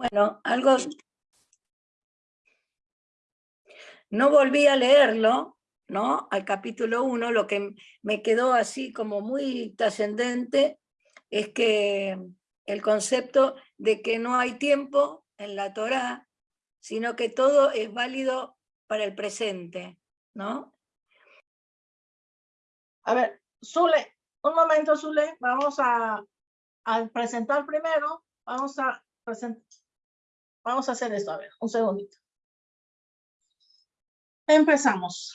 Bueno, algo... No volví a leerlo, ¿no? Al capítulo 1, lo que me quedó así como muy trascendente es que el concepto de que no hay tiempo en la Torá, sino que todo es válido para el presente, ¿no? A ver, Zule, un momento, Zule, vamos a, a presentar primero, vamos a presentar, vamos a hacer esto, a ver, un segundito. Empezamos.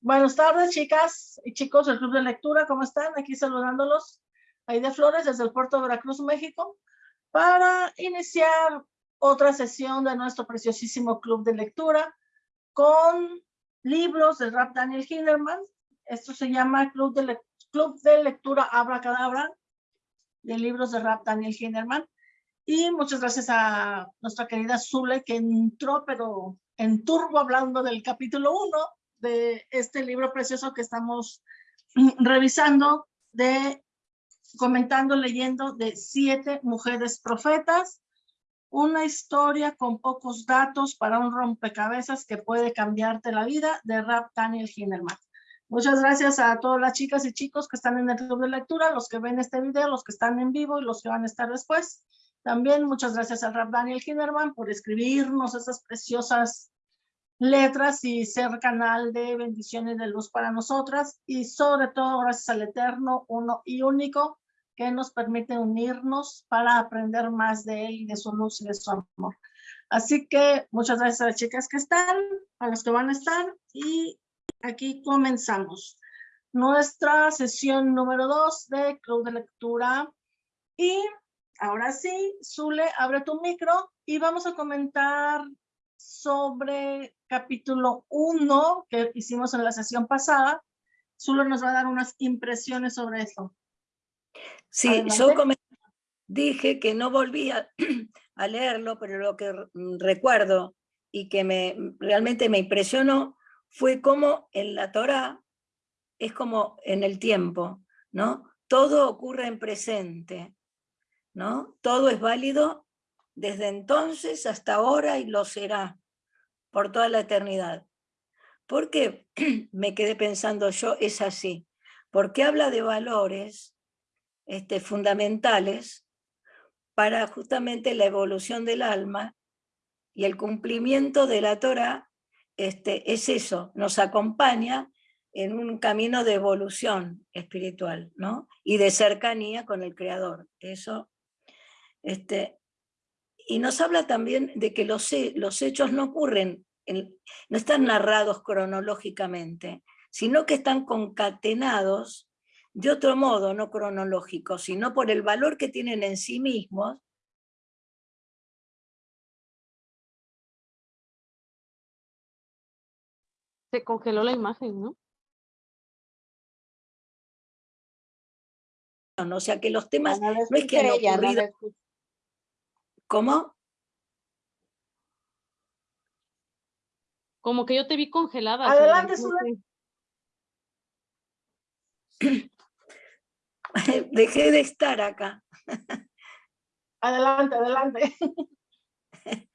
Buenas tardes, chicas y chicos del Club de Lectura, ¿cómo están? Aquí saludándolos, de Flores, desde el puerto de Veracruz, México, para iniciar otra sesión de nuestro preciosísimo Club de Lectura con libros del rap Daniel Hinderman. Esto se llama Club de, Club de Lectura Abracadabra, de libros de rap Daniel Hinderman. Y muchas gracias a nuestra querida Zule, que entró, pero en turbo, hablando del capítulo 1 de este libro precioso que estamos revisando, de comentando, leyendo de siete mujeres profetas, una historia con pocos datos para un rompecabezas que puede cambiarte la vida, de Rap Daniel Hinderman. Muchas gracias a todas las chicas y chicos que están en el club de lectura, los que ven este video, los que están en vivo y los que van a estar después. También muchas gracias al Rap Daniel Hinderman por escribirnos esas preciosas letras y ser canal de bendiciones de luz para nosotras y sobre todo gracias al Eterno, uno y único, que nos permite unirnos para aprender más de Él de su luz y de su amor. Así que muchas gracias a las chicas que están, a los que van a estar y aquí comenzamos nuestra sesión número dos de Club de Lectura. Y ahora sí, Zule, abre tu micro y vamos a comentar sobre capítulo 1 que hicimos en la sesión pasada. Zule nos va a dar unas impresiones sobre eso. Sí, yo dije que no volvía a, leerlo, pero lo que recuerdo y que me, realmente me impresionó fue cómo en la Torá es como en el tiempo, ¿no? Todo ocurre en presente, ¿no? Todo es válido desde entonces hasta ahora y lo será por toda la eternidad. ¿Por qué me quedé pensando yo es así? Porque habla de valores este, fundamentales para justamente la evolución del alma y el cumplimiento de la Torah este, es eso, nos acompaña en un camino de evolución espiritual ¿no? y de cercanía con el Creador. Eso, este, y nos habla también de que los, los hechos no ocurren, no están narrados cronológicamente, sino que están concatenados de otro modo, no cronológico, sino por el valor que tienen en sí mismos, Se congeló la imagen, ¿no? O sea que los temas no, es que han ocurrido... ¿Cómo? Como que yo te vi congelada. Adelante, Dejé de estar acá. Adelante, adelante.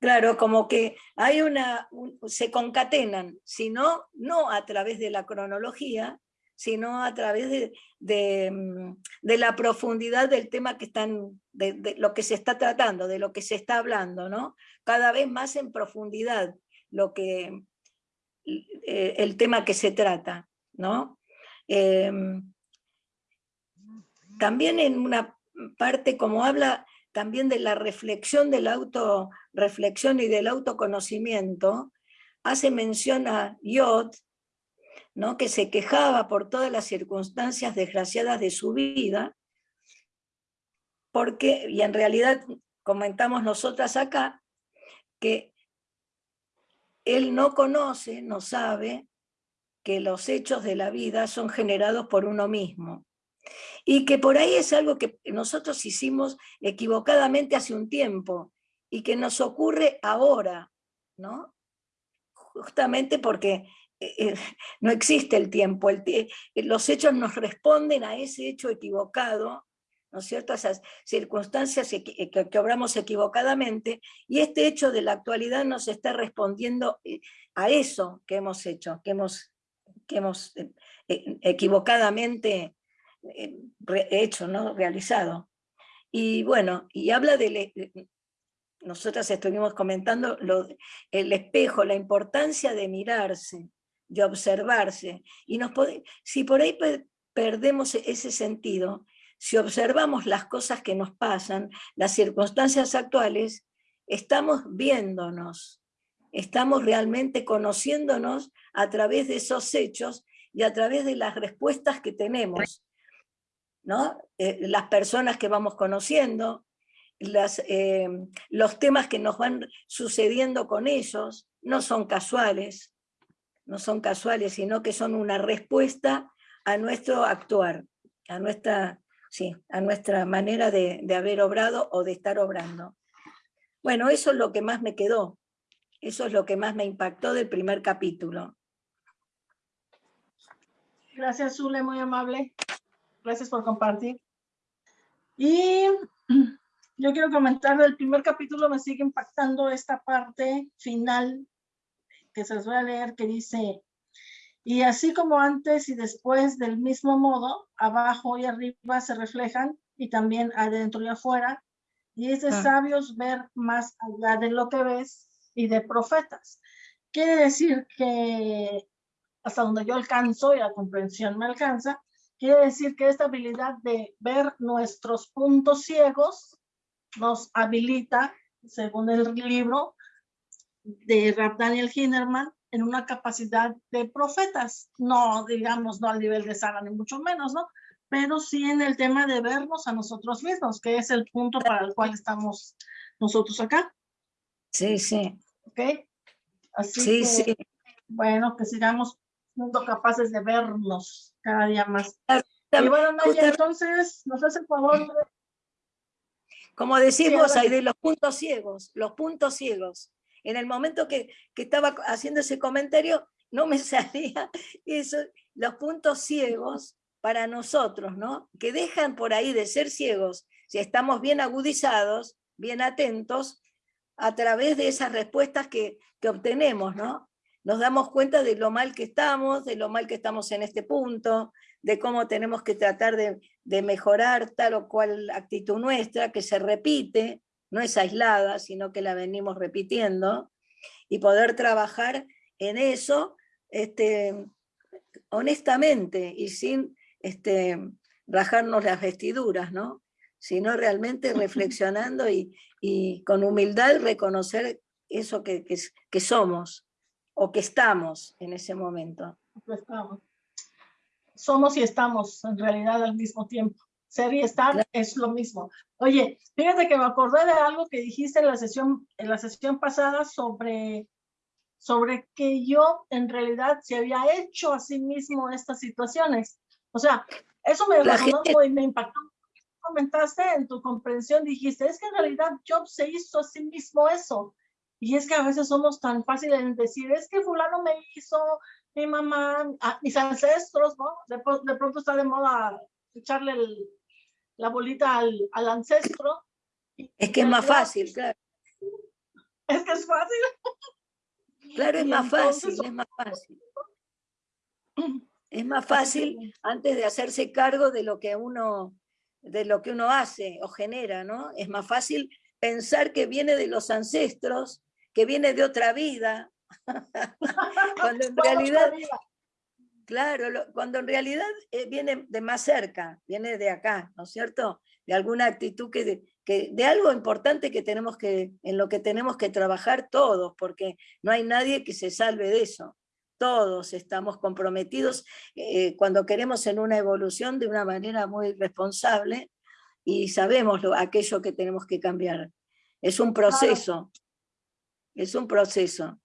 Claro, como que hay una, se concatenan, sino no a través de la cronología, sino a través de, mm, la profundidad del tema que están, de, lo que se está tratando, de lo que se está hablando, ¿no? Cada vez más en profundidad lo que, eh, el tema que se trata, ¿no? Em, también en una parte como habla también de la reflexión, de la autorreflexión y del autoconocimiento, hace mención a Yod, ¿no? que se quejaba por todas las circunstancias desgraciadas de su vida, porque, y en realidad comentamos nosotras acá, que él no conoce, no sabe, que los hechos de la vida son generados por uno mismo. Y que por ahí es algo que nosotros hicimos equivocadamente hace un tiempo y que nos ocurre ahora, ¿no? Justamente porque eh, eh, no existe el tiempo, los hechos nos responden a ese hecho equivocado ¿no es cierto? Esas circunstancias que, que, obramos equivocadamente, y este hecho de la actualidad nos está respondiendo eh, a eso que hemos hecho, que hemos, que hemos eh, eh, equivocadamente hecho, ¿no? realizado. Y bueno, y habla de, nosotras estuvimos comentando el espejo, la importancia de mirarse, de observarse, y nos si por ahí perdemos ese sentido, si observamos las cosas que nos pasan, las circunstancias actuales, estamos viéndonos, estamos realmente conociéndonos a través de esos hechos y a través de las respuestas que tenemos. ¿no? Eh, las personas que vamos conociendo, las, eh, los temas que nos van sucediendo con ellos, no son casuales, no son casuales, sino que son una respuesta a nuestro actuar, a nuestra, sí, a nuestra manera de, haber obrado o de estar obrando. Bueno, eso es lo que más me quedó, eso es lo que más me impactó del primer capítulo. Gracias, Zule, muy amable. Gracias por compartir. Y yo quiero comentar del primer capítulo, me sigue impactando esta parte final que se les voy a leer, que dice, y así como antes y después del mismo modo, abajo y arriba se reflejan y también adentro y afuera, y es de ah. sabios ver más allá de lo que ves y de profetas. Quiere decir que hasta donde yo alcanzo y la comprensión me alcanza, quiere decir que esta habilidad de ver nuestros puntos ciegos nos habilita, según el libro de Rap Daniel Hinnerman, en una capacidad de profetas, no digamos, no al nivel de Sara ni mucho menos, ¿no? Pero sí en el tema de vernos a nosotros mismos, que es el punto para el cual estamos nosotros acá. Sí, sí. ¿Ok? Así sí, sí. Bueno, que sigamos siendo capaces de vernos cada día más. Y bueno, Naya, entonces, nos hace el favor Como decimos ahí de los puntos ciegos, los puntos ciegos. En el momento que, estaba haciendo ese comentario, no me salía eso, los puntos ciegos para nosotros, ¿no? Que dejan por ahí de ser ciegos, si estamos bien agudizados, bien atentos, a través de esas respuestas que, que obtenemos, ¿no? Nos damos cuenta de lo mal que estamos, de lo mal que estamos en este punto, de cómo tenemos que tratar de, de mejorar tal o cual actitud nuestra, que se repite, no es aislada, sino que la venimos repitiendo, y poder trabajar en eso este, honestamente y sin este, rajarnos las vestiduras, ¿no? sino realmente reflexionando y, con humildad reconocer eso que, que, somos o que estamos en ese momento. Somos y estamos en realidad al mismo tiempo ser y estar es lo mismo. Oye, fíjate que me acordé de algo que dijiste en la sesión, en la sesión pasada sobre, sobre que yo en realidad se había hecho a sí mismo estas situaciones. O sea, eso me resonó y me impactó. Comentaste en tu comprensión, dijiste, es que en realidad Job se hizo a sí mismo eso. Y es que a veces somos tan fáciles en decir, es que fulano me hizo, mi mamá, mis ancestros, ¿no? De, de, pronto está de moda echarle el, la bolita al, al ancestro. Es que es más fácil, claro. Es que es fácil. Claro, es más fácil, es más fácil. Es más fácil antes de hacerse cargo de lo que uno de lo que uno hace o genera, ¿no? Es más fácil pensar que viene de los ancestros, que viene de otra vida, cuando en realidad Claro, cuando en realidad eh, viene de más cerca, viene de acá, ¿no es cierto? De alguna actitud que de, que de algo importante que tenemos que, en lo que tenemos que trabajar todos, porque no hay nadie que se salve de eso. Todos estamos comprometidos eh, cuando queremos en una evolución de una manera muy responsable y sabemos lo, aquello que tenemos que cambiar. Es un proceso, es un proceso.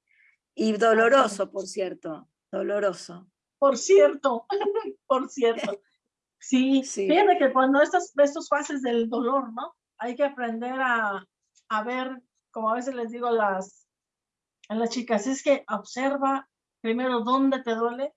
Y doloroso, por cierto, doloroso por cierto, por cierto. Sí, sí, fíjate que cuando estas, estos fases del dolor, ¿no? Hay que aprender a, a ver, como a veces les digo a las, a las chicas, es que observa primero dónde te duele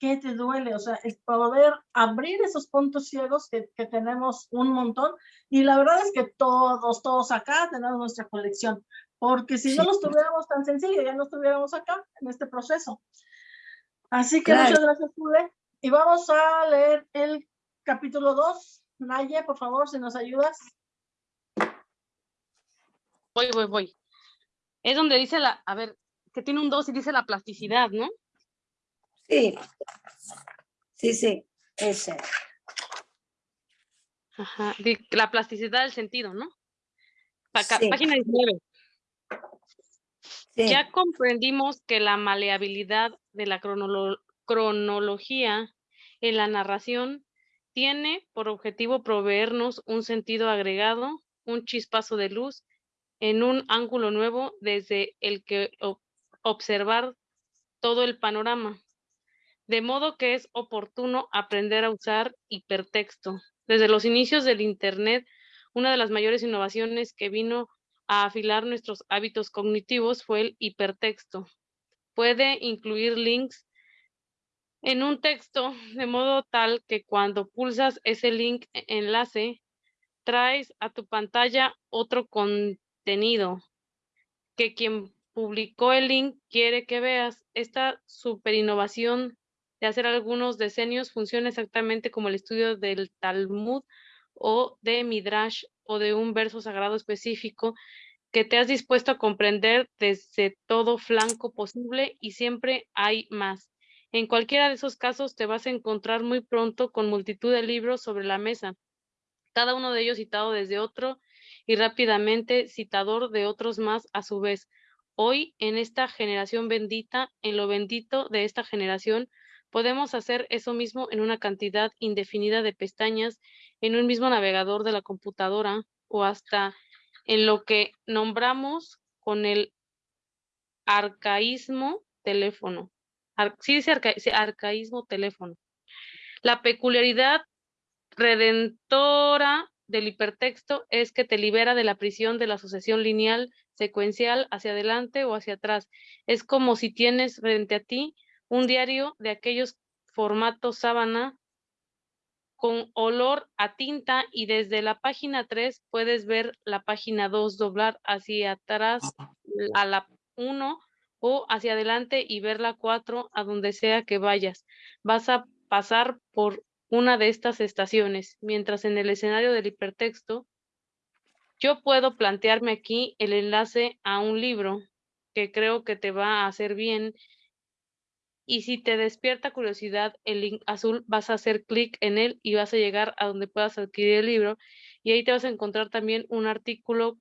qué te duele, o sea, el poder abrir esos puntos ciegos que, que tenemos un montón. Y la verdad es que todos, todos acá tenemos nuestra colección, porque si no los tuviéramos tan sencillo, ya no estuviéramos acá en este proceso. Así que muchas gracias, Jule. Y vamos a leer el capítulo 2. Naye, por favor, si nos ayudas. Voy, voy, voy. Es donde dice la, a ver, que tiene un 2 y dice la plasticidad, ¿no? Sí, sí, sí, ese. Ajá, la plasticidad del sentido, ¿no? Página 19. Ya comprendimos que la maleabilidad de la cronología en la narración tiene por objetivo proveernos un sentido agregado, un chispazo de luz en un ángulo nuevo desde el que observar todo el panorama. De modo que es oportuno aprender a usar hipertexto. Desde los inicios del Internet, una de las mayores innovaciones que vino a afilar nuestros hábitos cognitivos fue el hipertexto. Puede incluir links en un texto de modo tal que cuando pulsas ese link e-, enlace, traes a tu pantalla otro contenido que quien publicó el link quiere que veas. Esta super innovación de hacer algunos decenios funciona exactamente como el estudio del Talmud o de Midrash o de un verso sagrado específico que te has dispuesto a comprender desde todo flanco posible y siempre hay más. En cualquiera de esos casos te vas a encontrar muy pronto con multitud de libros sobre la mesa, cada uno de ellos citado desde otro y rápidamente citador de otros más a su vez. Hoy, en esta generación bendita, en lo bendito de esta generación, podemos hacer eso mismo en una cantidad indefinida de pestañas en un mismo navegador de la computadora o hasta en lo que nombramos con el arcaísmo teléfono sí dice arcaísmo teléfono. La peculiaridad redentora del hipertexto es que te libera de la prisión de la sucesión lineal secuencial hacia adelante o hacia atrás. Es como si tienes frente a ti un diario de aquellos formatos sábana con olor a tinta y desde la página 3 puedes ver la página 2 doblar hacia atrás a la 1 o hacia adelante y ver la 4 a donde sea que vayas. Vas a pasar por una de estas estaciones, mientras en el escenario del hipertexto, yo puedo plantearme aquí el enlace a un libro que creo que te va a hacer bien y si te despierta curiosidad, el link azul vas a hacer clic en él y vas a llegar a donde puedas adquirir el libro y ahí te vas a encontrar también un artículo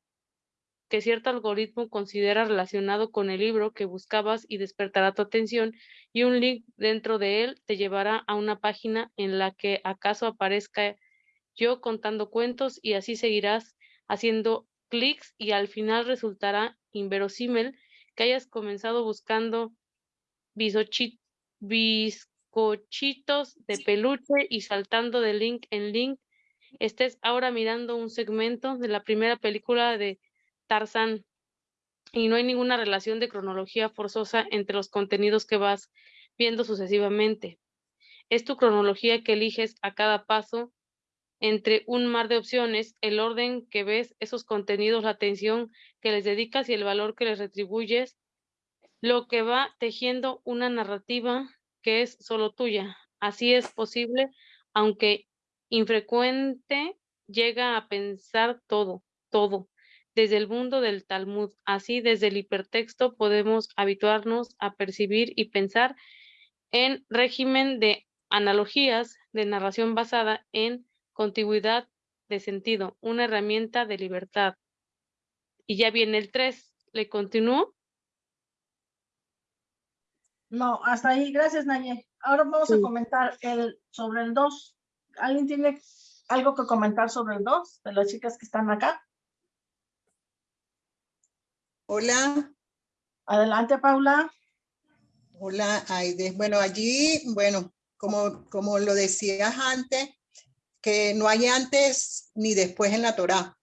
que cierto algoritmo considera relacionado con el libro que buscabas y despertará tu atención y un link dentro de él te llevará a una página en la que acaso aparezca yo contando cuentos y así seguirás haciendo clics y al final resultará inverosímil que hayas comenzado buscando bizcochitos de peluche y saltando de link en link. Estés ahora mirando un segmento de la primera película de Tarzan y no hay ninguna relación de cronología forzosa entre los contenidos que vas viendo sucesivamente. Es tu cronología que eliges a cada paso entre un mar de opciones, el orden que ves esos contenidos, la atención que les dedicas y el valor que les retribuyes, lo que va tejiendo una narrativa que es solo tuya. Así es posible, aunque infrecuente, llega a pensar todo, todo desde el mundo del Talmud. Así, desde el hipertexto podemos habituarnos a percibir y pensar en régimen de analogías de narración basada en contigüidad de sentido, una herramienta de libertad. Y ya viene el 3. ¿Le continúo? No, hasta ahí. Gracias, Naye. Ahora vamos a comentar el, sobre el 2. ¿Alguien tiene algo que comentar sobre el 2 de las chicas que están acá? Hola. Adelante, Paula. Hola, Aide. Bueno, allí, bueno, como, como lo decías antes, que no hay antes ni después en la Torá.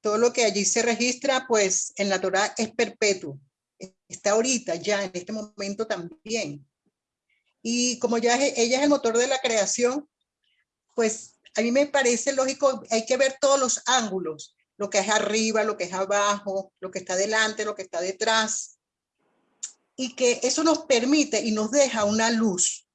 Todo lo que allí se registra, pues en la Torá es perpetuo. Está ahorita, ya en este momento también. Y como ya ella es el motor de la creación, pues a mí me parece lógico, hay que ver todos los ángulos, lo que es arriba, lo que es abajo, lo que está delante, lo que está detrás. Y que eso nos permite y nos deja una luz.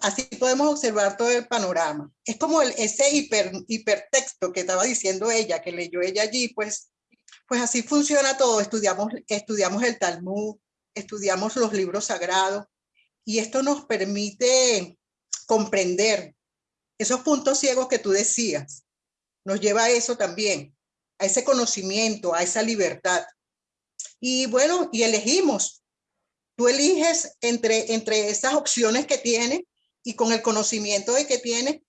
Así podemos observar todo el panorama. Es como el, ese hiper, hipertexto que estaba diciendo ella, que leyó ella allí, pues, pues así funciona todo. Estudiamos, el Talmud, estudiamos los libros sagrados y esto nos permite comprender esos puntos ciegos que tú decías. Nos lleva a eso también, a ese conocimiento, a esa libertad. Y bueno, y elegimos. Tú eliges entre, entre esas opciones que tienes y con el conocimiento de que tienes,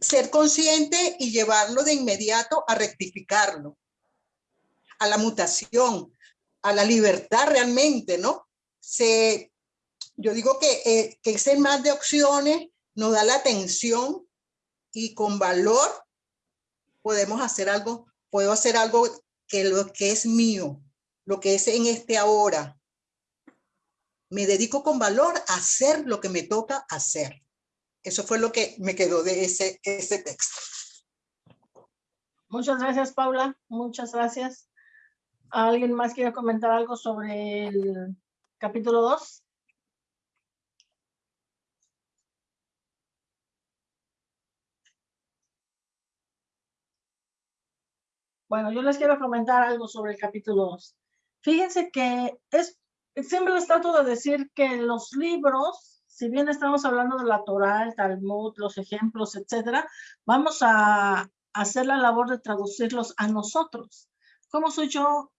ser consciente y llevarlo de inmediato a rectificarlo, a la mutación, a la libertad realmente, ¿no? Se, yo digo que, eh, que ese más de opciones nos da la atención y con valor podemos hacer algo, puedo hacer algo que lo que es mío, lo que es en este ahora. Me dedico con valor a hacer lo que me toca hacer. Eso fue lo que me quedó de ese, ese texto. Muchas gracias, Paula. Muchas gracias. ¿Alguien más quiere comentar algo sobre el capítulo 2? Bueno, yo les quiero comentar algo sobre el capítulo 2. Fíjense que es, siempre les trato de decir que los libros, si bien estamos hablando de la Torah, Talmud, los ejemplos, etcétera, vamos a hacer la labor de traducirlos a nosotros. ¿Cómo soy yo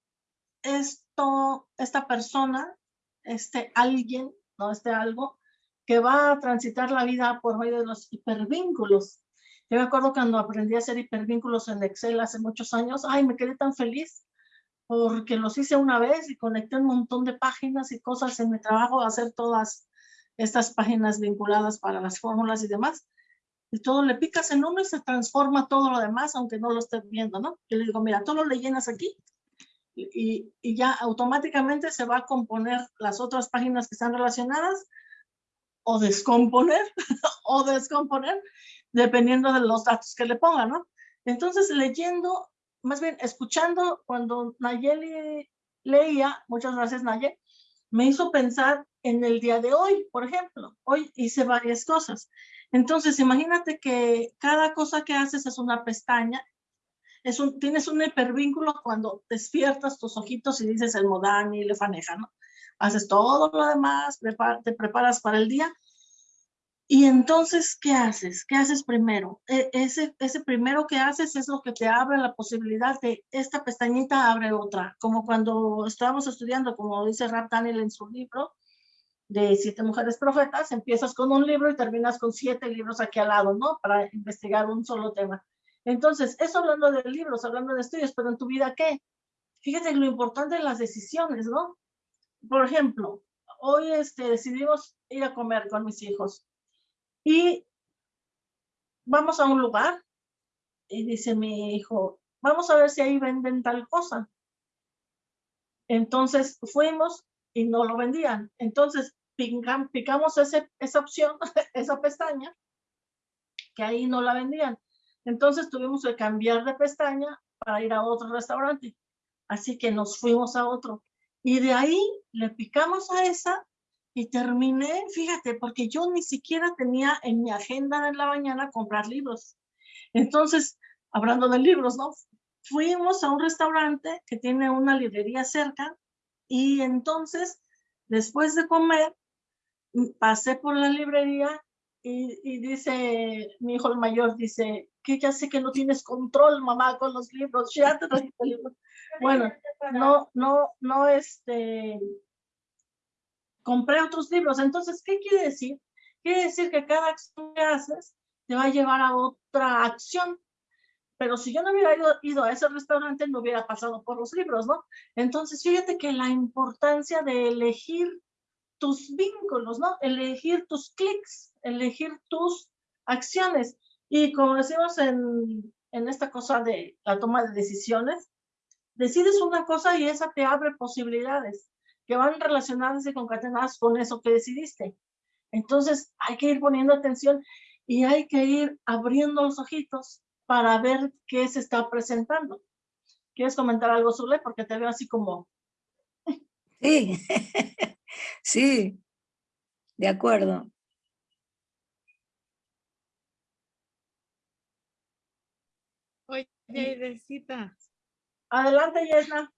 esto, esta persona, este alguien, no este algo, que va a transitar la vida por medio de los hipervínculos. Yo me acuerdo cuando aprendí a hacer hipervínculos en Excel hace muchos años, ay, me quedé tan feliz porque los hice una vez y conecté un montón de páginas y cosas en mi trabajo, hacer todas estas páginas vinculadas para las fórmulas y demás. Y todo le picas en uno y se transforma todo lo demás, aunque no lo estés viendo, ¿no? Yo le digo, mira, todo lo llenas aquí y, ya automáticamente se va a componer las otras páginas que están relacionadas o descomponer o descomponer dependiendo de los datos que le pongan, ¿no? Entonces leyendo, más bien escuchando cuando Nayeli leía, muchas gracias Nayeli, me hizo pensar en el día de hoy, por ejemplo. Hoy hice varias cosas. Entonces, imagínate que cada cosa que haces es una pestaña un, tienes un hipervínculo cuando despiertas tus ojitos y dices el modani, le faneja, ¿no? Haces todo lo demás, te preparas para el día. Y entonces, ¿qué haces? ¿Qué haces primero? E, ese, ese primero que haces es lo que te abre la posibilidad de esta pestañita abre otra. Como cuando estábamos estudiando, como dice Rap Daniel en su libro, de siete mujeres profetas, empiezas con un libro y terminas con siete libros aquí al lado, ¿no? Para investigar un solo tema. Entonces, eso hablando de libros, hablando de estudios, pero en tu vida, ¿qué? Fíjate lo importante de las decisiones, ¿no? Por ejemplo, hoy este, decidimos ir a comer con mis hijos y vamos a un lugar y dice mi hijo, vamos a ver si ahí venden tal cosa. Entonces fuimos y no lo vendían. Entonces picamos esa opción, esa pestaña, que ahí no la vendían. Entonces tuvimos que cambiar de pestaña para ir a otro restaurante. Así que nos fuimos a otro. Y de ahí le picamos a esa y terminé, fíjate, porque yo ni siquiera tenía en mi agenda en la mañana comprar libros. Entonces, hablando de libros, ¿no? Fuimos a un restaurante que tiene una librería cerca y entonces, después de comer, pasé por la librería y, dice, mi hijo el mayor dice, que ya sé que no tienes control, mamá, con los libros, ya te libros. Bueno, no, no, no, este, compré otros libros. Entonces, ¿qué quiere decir? Quiere decir que cada acción que haces te va a llevar a otra acción. Pero si yo no hubiera ido, ido, a ese restaurante, no hubiera pasado por los libros, ¿no? Entonces, fíjate que la importancia de elegir tus vínculos, ¿no? Elegir tus clics, elegir tus acciones. Y como decimos en, en esta cosa de la toma de decisiones, decides una cosa y esa te abre posibilidades. que van relacionadas y concatenadas con eso que decidiste. Entonces hay que ir poniendo atención y hay que ir abriendo los ojitos para ver qué se está presentando. ¿Quieres comentar algo, Zule? Porque te veo así como... Sí, sí, de acuerdo. Oye, Aidecita. Adelante, Yesna.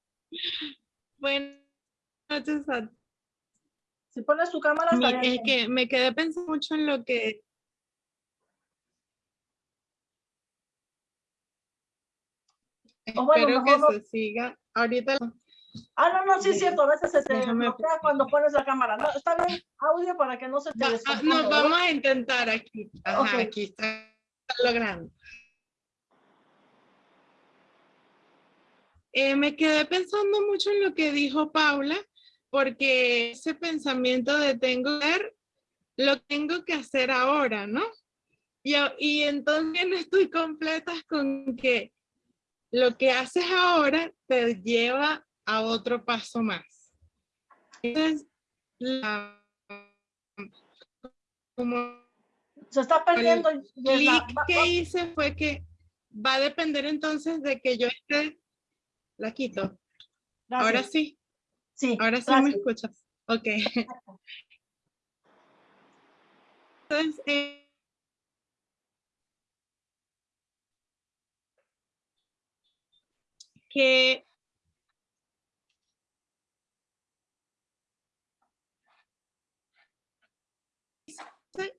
Buenas noches a Si pones tu cámara, es que me quedé pensando mucho en lo que O bueno, espero que no- se siga. Ahorita Ah, no, no, sí es cierto, a veces se te Déjame bloquea cuando pones la cámara. No, está bien, audio para que no se te Va- ah, no, vamos a intentar aquí. Ajá, aquí está logrando. Eh, me quedé pensando mucho en lo que dijo Paula, porque ese pensamiento de tengo que hacer, lo tengo que hacer ahora, ¿no? Y, y entonces no estoy completa con que lo que haces ahora te lleva a otro paso más. Entonces, la- como Se está perdiendo. Yesna. clic que hice fue que va a depender entonces de que yo esté, la quito. gracias. Ahora sí, sí, ahora sí me escuchas. Ok. Entonces, eh, que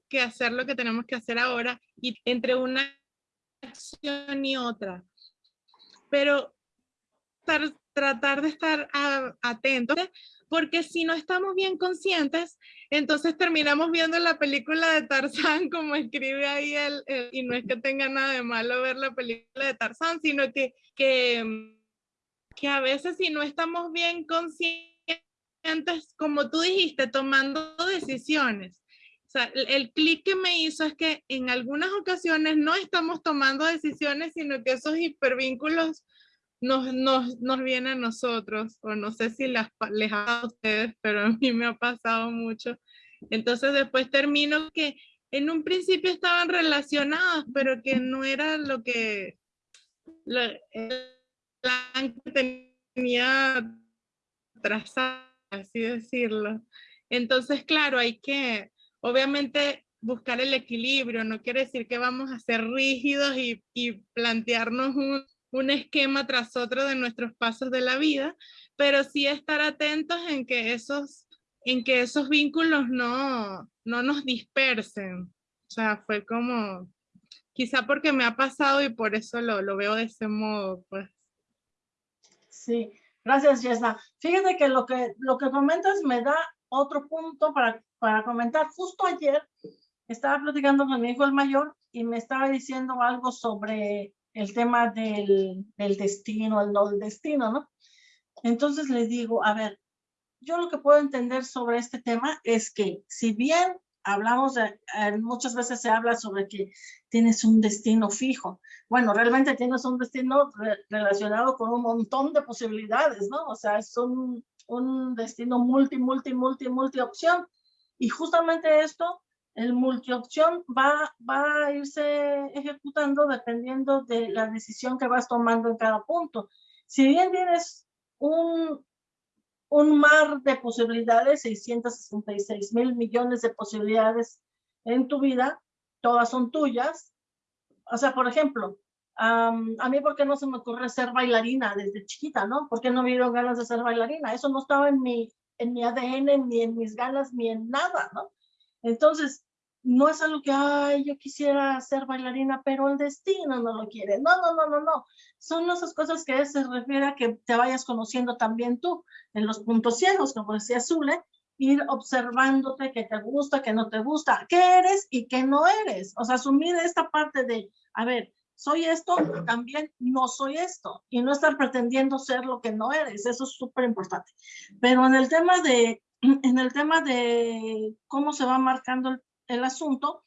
que hacer lo que tenemos que hacer ahora y entre una acción y otra. Pero tar- tratar de estar a- atentos, porque si no estamos bien conscientes, entonces terminamos viendo la película de Tarzán, como escribe ahí él, y no es que tenga nada de malo ver la película de Tarzán, sino que, que, que a veces si no estamos bien conscientes, como tú dijiste, tomando decisiones. O sea, el clic que me hizo es que en algunas ocasiones no estamos tomando decisiones, sino que esos hipervínculos nos, nos, nos vienen a nosotros, o no sé si las, les ha a ustedes, pero a mí me ha pasado mucho. Entonces después termino que en un principio estaban relacionadas, pero que no era lo que el plan que tenía trazado, así decirlo. Entonces, claro, hay que, obviamente, buscar el equilibrio. No quiere decir que vamos a ser rígidos y, y plantearnos un, un esquema tras otro de nuestros pasos de la vida, pero sí estar atentos en que esos, en que esos vínculos no, no nos dispersen. O sea, fue como, quizá porque me ha pasado y por eso lo, lo veo de ese modo, pues. Sí, gracias, Yesna. Fíjate que lo que, lo que comentas me da otro punto para, para comentar. Justo ayer estaba platicando con mi hijo el mayor y me estaba diciendo algo sobre el tema del, destino, el no destino, ¿no? Entonces le digo, a ver, yo lo que puedo entender sobre este tema es que si bien hablamos, eh, muchas veces se habla sobre que tienes un destino fijo, bueno, realmente tienes un destino re- relacionado con un montón de posibilidades, ¿no? O sea, es un, un destino multi, multi, multi, multi opción. Y justamente esto, el multiopción va, va a irse ejecutando dependiendo de la decisión que vas tomando en cada punto. Si bien tienes un, un mar de posibilidades, 666 mil millones de posibilidades en tu vida, todas son tuyas. O sea, por ejemplo, a mí, ¿por qué no se me ocurre ser bailarina desde chiquita, no? ¿Por qué no me dieron ganas de ser bailarina? Eso no estaba en mi, en mi ADN, ni en mis ganas, ni en nada, ¿no? Entonces, no es algo que, ay, yo quisiera ser bailarina, pero el destino no lo quiere. No, no, no, no, no. Son esas cosas que se refiere a que te vayas conociendo también tú en los puntos ciegos, como decía Zule, ir observándote qué te gusta, qué no te gusta, qué eres y qué no eres. O sea, asumir esta parte de, a ver, soy esto, también no soy esto, y no estar pretendiendo ser lo que no eres, eso es súper importante. Pero en el tema de, en el tema de cómo se va marcando el, asunto,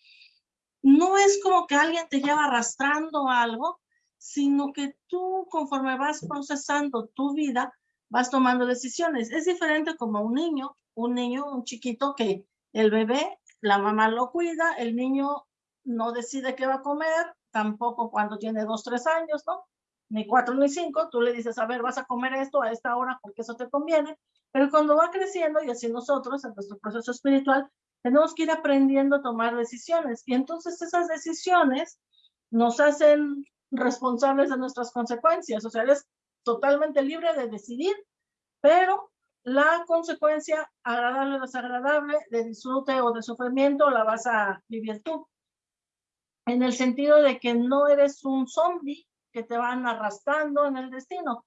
no es como que alguien te lleva arrastrando algo, sino que tú conforme vas procesando tu vida, vas tomando decisiones. Es diferente como un niño, un niño, un chiquito que el bebé, la mamá lo cuida, el niño no decide qué va a comer, tampoco cuando tiene dos, tres años, ¿no? Ni cuatro ni cinco, tú le dices, a ver, vas a comer esto a esta hora porque eso te conviene, pero cuando va creciendo y así nosotros, en nuestro proceso espiritual, tenemos que ir aprendiendo a tomar decisiones. Y entonces esas decisiones nos hacen responsables de nuestras consecuencias, o sea, eres totalmente libre de decidir, pero la consecuencia agradable o desagradable, de disfrute o de sufrimiento, la vas a vivir tú. En el sentido de que no eres un zombie que te van arrastrando en el destino,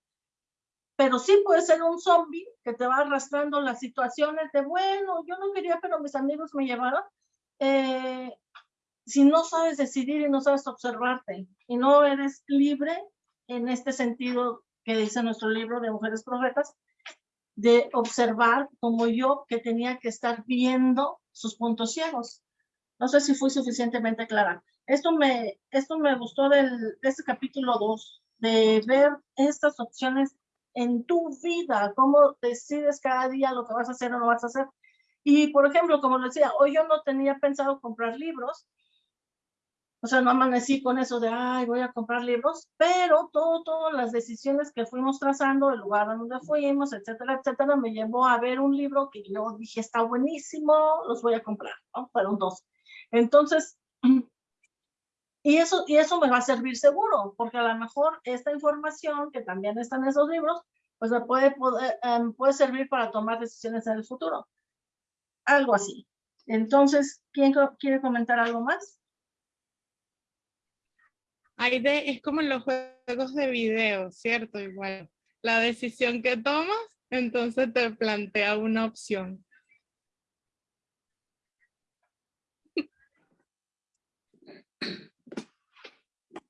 pero sí puede ser un zombie que te va arrastrando las situaciones de, bueno, yo no quería, pero mis amigos me llevaron. Eh, si no sabes decidir y no sabes observarte y no eres libre en este sentido que dice nuestro libro de Mujeres Profetas, de observar como yo que tenía que estar viendo sus puntos ciegos. No sé si fui suficientemente clara. Esto me, esto me gustó del, de este capítulo 2, de ver estas opciones en tu vida, cómo decides cada día lo que vas a hacer o no vas a hacer. Y, por ejemplo, como decía, hoy yo no tenía pensado comprar libros, o sea, no amanecí con eso de, ay, voy a comprar libros, pero todo, todas las decisiones que fuimos trazando, el lugar a donde fuimos, etcétera, etcétera, me llevó a ver un libro que yo dije, está buenísimo, los voy a comprar, ¿no? Fueron dos. Entonces, y eso, y eso me va a servir seguro, porque a lo mejor esta información que también está en esos libros, pues me puede, poder, em, puede servir para tomar decisiones en el futuro. Algo así. Entonces, ¿quién quiere comentar algo más? Aide, es como en los juegos de video, ¿cierto? Igual, la decisión que tomas, entonces te plantea una opción.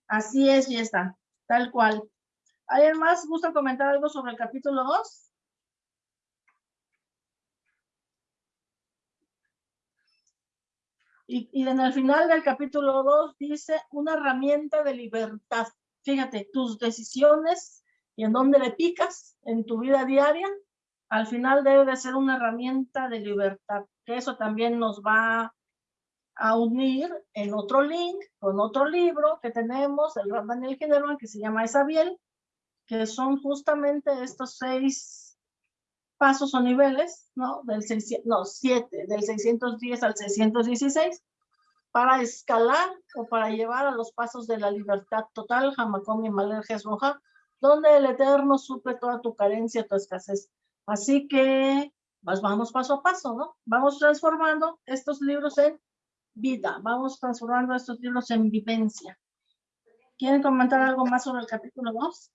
Así es, y está, tal cual. ¿Alguien más gusta comentar algo sobre el capítulo 2? Y, en el final del capítulo 2 dice una herramienta de libertad. Fíjate, tus decisiones y en dónde le picas en tu vida diaria, al final debe de ser una herramienta de libertad. Que eso también nos va a unir en otro link con otro libro que tenemos, el Daniel General, que se llama Esabiel, que son justamente estos seis pasos o niveles, ¿no? Del no, siete, del 610 al 616, para escalar o para llevar a los pasos de la libertad total, Hamacom y Maler Roja, donde el Eterno suple toda tu carencia, tu escasez. Así que, pues vamos paso a paso, ¿no? Vamos transformando estos libros en vida, vamos transformando estos libros en vivencia. ¿Quieren comentar algo más sobre el capítulo 2?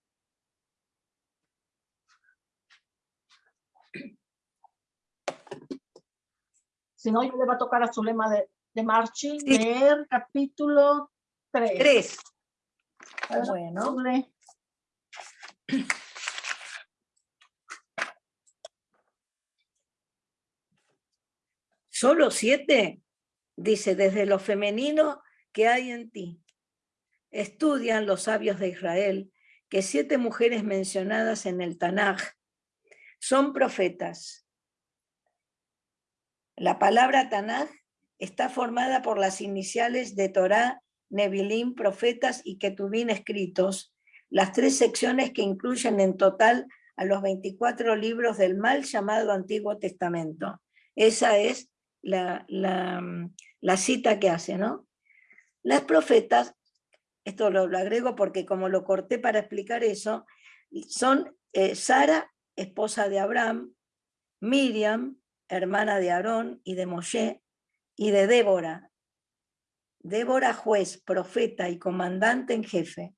Si no, yo le va a tocar a su lema de, de Marchi leer capítulo 3. 3. Bueno. Solo siete, dice, desde lo femenino que hay en ti. Estudian los sabios de Israel que siete mujeres mencionadas en el Tanaj son profetas la palabra Tanaj está formada por las iniciales de Torá, Nevilim, profetas y Ketubín escritos, las tres secciones que incluyen en total a los 24 libros del mal llamado Antiguo Testamento. Esa es la, cita que hace, ¿no? Las profetas, esto lo, agrego porque como lo corté para explicar eso, son eh, Sara, esposa de Abraham, Miriam, hermana de Aarón y de Moshe, y de Débora. Débora juez, profeta y comandante en jefe,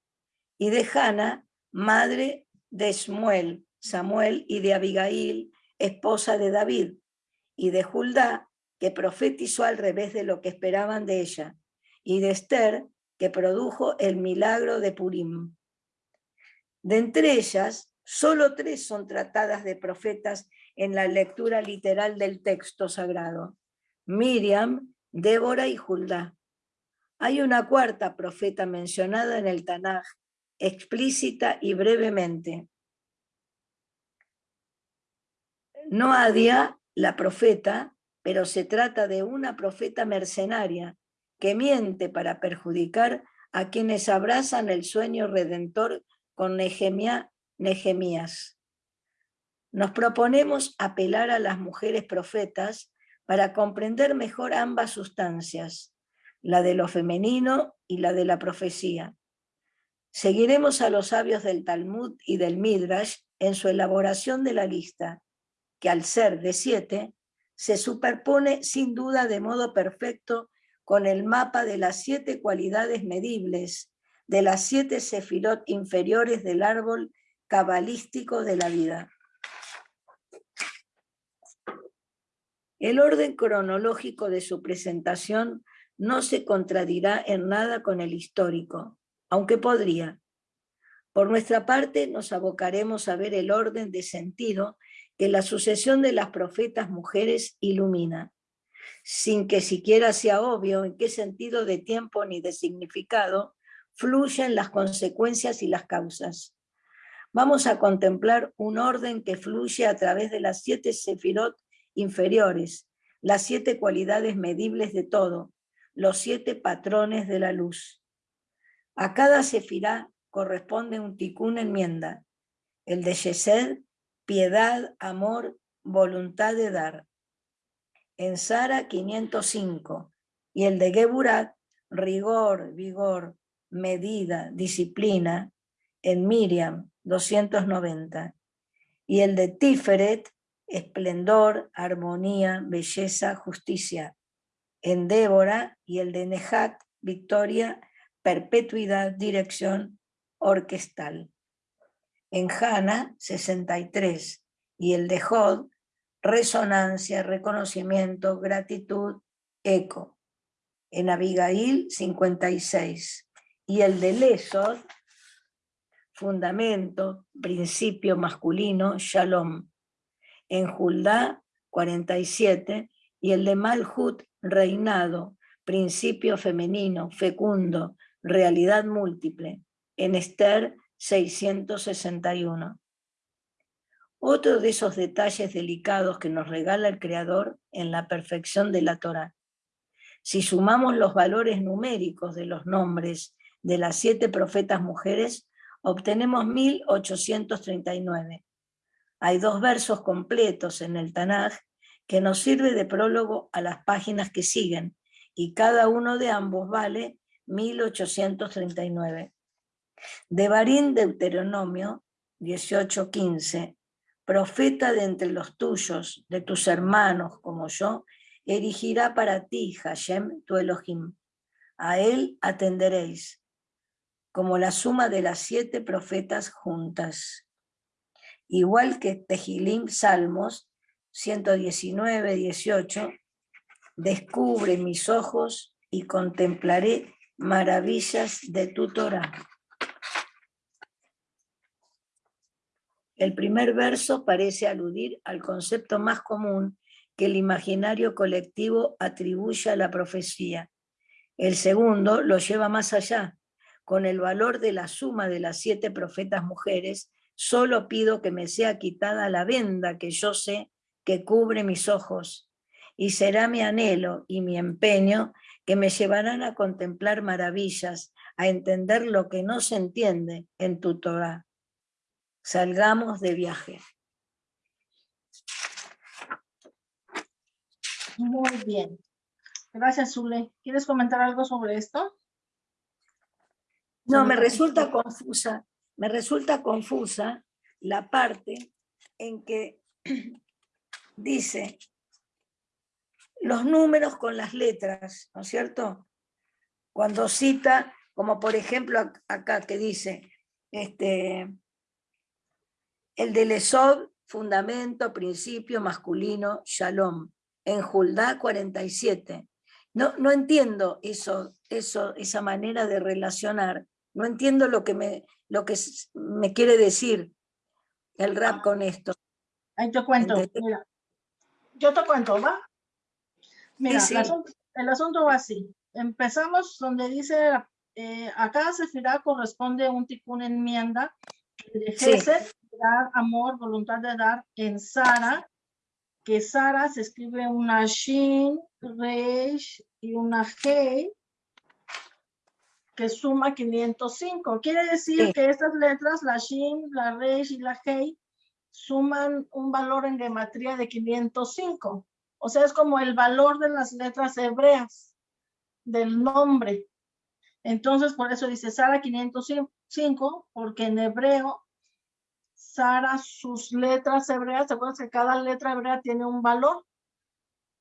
y de Hana, madre de Samuel, Samuel y de Abigail, esposa de David, y de Judá, que profetizó al revés de lo que esperaban de ella, y de Esther, que produjo el milagro de Purim. De entre ellas, solo tres son tratadas de profetas en la lectura literal del texto sagrado. Miriam, Débora y Judá. Hay una cuarta profeta mencionada en el Tanaj, explícita y brevemente. No Adia, la profeta, pero se trata de una profeta mercenaria que miente para perjudicar a quienes abrazan el sueño redentor con Nehemías. Nos proponemos apelar a las mujeres profetas para comprender mejor ambas sustancias, la de lo femenino y la de la profecía. Seguiremos a los sabios del Talmud y del Midrash en su elaboración de la lista, que al ser de siete, se superpone sin duda de modo perfecto con el mapa de las siete cualidades medibles, de las siete sefirot inferiores del árbol cabalístico de la vida. El orden cronológico de su presentación no se contradirá en nada con el histórico, aunque podría. Por nuestra parte, nos abocaremos a ver el orden de sentido que la sucesión de las profetas mujeres ilumina, sin que siquiera sea obvio en qué sentido de tiempo ni de significado fluyen las consecuencias y las causas. Vamos a contemplar un orden que fluye a través de las siete sefirot inferiores, las siete cualidades medibles de todo, los siete patrones de la luz. A cada sefirá corresponde un ticún enmienda, el de Yesed, piedad, amor, voluntad de dar. En Sara 505, y el de Geburat, rigor, vigor, medida, disciplina, en Miriam 290, y el de Tiferet, esplendor, armonía, belleza, justicia. En Débora y el de Nehat, victoria, perpetuidad, dirección orquestal. En Hana, 63, y el de Jod, resonancia, reconocimiento, gratitud, eco. En Abigail, 56, y el de Lesod, fundamento, principio masculino, shalom en Judá 47, y el de Malhut, reinado, principio femenino, fecundo, realidad múltiple, en Esther 661. Otro de esos detalles delicados que nos regala el Creador en la perfección de la Torah. Si sumamos los valores numéricos de los nombres de las siete profetas mujeres, obtenemos 1839 hay dos versos completos en el Tanaj que nos sirve de prólogo a las páginas que siguen, y cada uno de ambos vale 1839. De Barín Deuteronomio 18:15, profeta de entre los tuyos, de tus hermanos como yo, erigirá para ti, Hashem, tu Elohim. A él atenderéis, como la suma de las siete profetas juntas igual que Tejilim Salmos 119, 18, descubre mis ojos y contemplaré maravillas de tu Torah. El primer verso parece aludir al concepto más común que el imaginario colectivo atribuye a la profecía. El segundo lo lleva más allá, con el valor de la suma de las siete profetas mujeres Solo pido que me sea quitada la venda que yo sé que cubre mis ojos, y será mi anhelo y mi empeño que me llevarán a contemplar maravillas, a entender lo que no se entiende en tu Torah. Salgamos de viaje. Muy bien. Gracias, Zule. ¿Quieres comentar algo sobre esto? No, me resulta confusa me resulta confusa la parte en que dice los números con las letras, ¿no es cierto? Cuando cita, como por ejemplo acá que dice, este, el de Lesod, fundamento, principio masculino, shalom, en Juldá 47. No, no entiendo eso, eso, esa manera de relacionar no entiendo lo que me, lo que me quiere decir el rap con esto. Ahí te cuento, mira. Yo te cuento, ¿va? Mira, El, asunto, va así. Empezamos donde dice, eh, a cada sefirá corresponde un una enmienda de dar amor, voluntad de dar en Sara, que Sara se escribe una Shin, Reish y una Hei, que suma 505. Quiere decir que estas letras, la Shin, la Reish y la Hei, suman un valor en gematría de 505. O sea, es como el valor de las letras hebreas del nombre. Entonces, por eso dice Sara 505, porque en hebreo, Sara, sus letras hebreas, ¿se acuerdan que cada letra hebrea tiene un valor?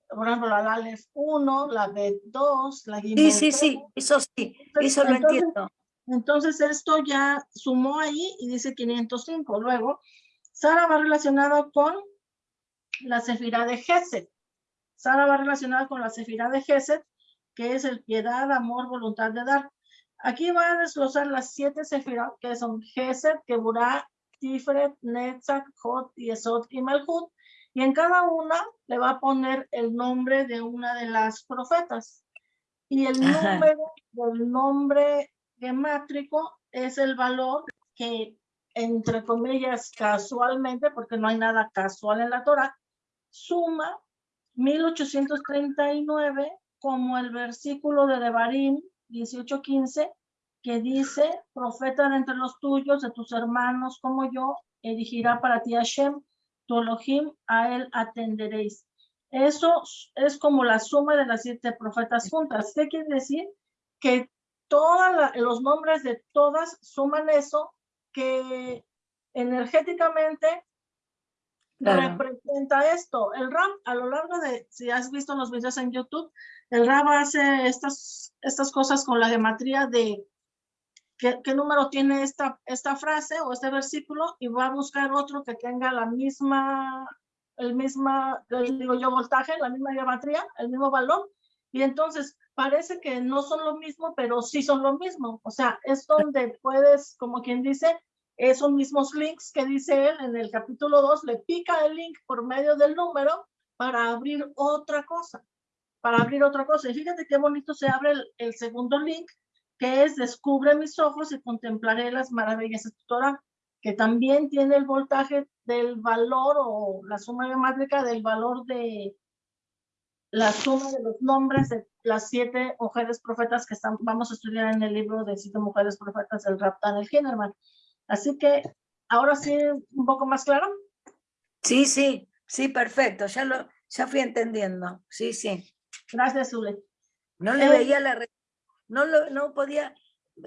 Por ejemplo, la es 1, la B 2, la Gimel Sí, sí, sí, eso sí, eso lo entiendo. Entonces, esto ya sumó ahí y dice 505. Luego, Sara va relacionada con la Sefirá de Geset. Sara va relacionada con la Sefirá de Geset, que es el piedad, amor, voluntad de dar. Aquí va a desglosar las siete Sefirot, que son Geset, Keburah, Tiferet, Netzach, Hot, Yesod y Malhut. Y en cada una le va a poner el nombre de una de las profetas. Y el número del nombre gemátrico es el valor que, entre comillas, casualmente, porque no hay nada casual en la Torah, suma 1839 como el versículo de Devarim 18:15 que dice, profeta de entre los tuyos, de tus hermanos como yo, erigirá para ti Hashem, tu Elohim, a él atenderéis. Eso es como la suma de las siete profetas juntas. ¿Qué quiere decir? Que todos los nombres de todas suman eso que energéticamente representa esto. El RAM, a lo largo de, si has visto los videos en YouTube, el RAM hace estas, estas cosas con la geometría de qué, número tiene esta, esta frase o este versículo y va a buscar otro que tenga la misma, el misma, digo yo, voltaje, la misma geometría, el mismo valor. Y entonces parece que no son lo mismo, pero sí son lo mismo. O sea, es donde puedes, como quien dice, esos mismos links que dice él en el capítulo 2, le pica el link por medio del número para abrir otra cosa, para abrir otra cosa. Y fíjate qué bonito se abre el, segundo link, que es descubre mis ojos y contemplaré las maravillas de tu Torah, que también tiene el voltaje del valor o la suma geométrica del valor de la suma de los nombres de las siete mujeres profetas que están, vamos a estudiar en el libro de siete mujeres profetas del Raptan el Hinnerman. Así que ahora sí, un poco más claro. Sí, sí, sí, perfecto. Ya lo, ya fui entendiendo. Sí, sí. Gracias, Zule. No le eh, veía la... No, lo, no podía...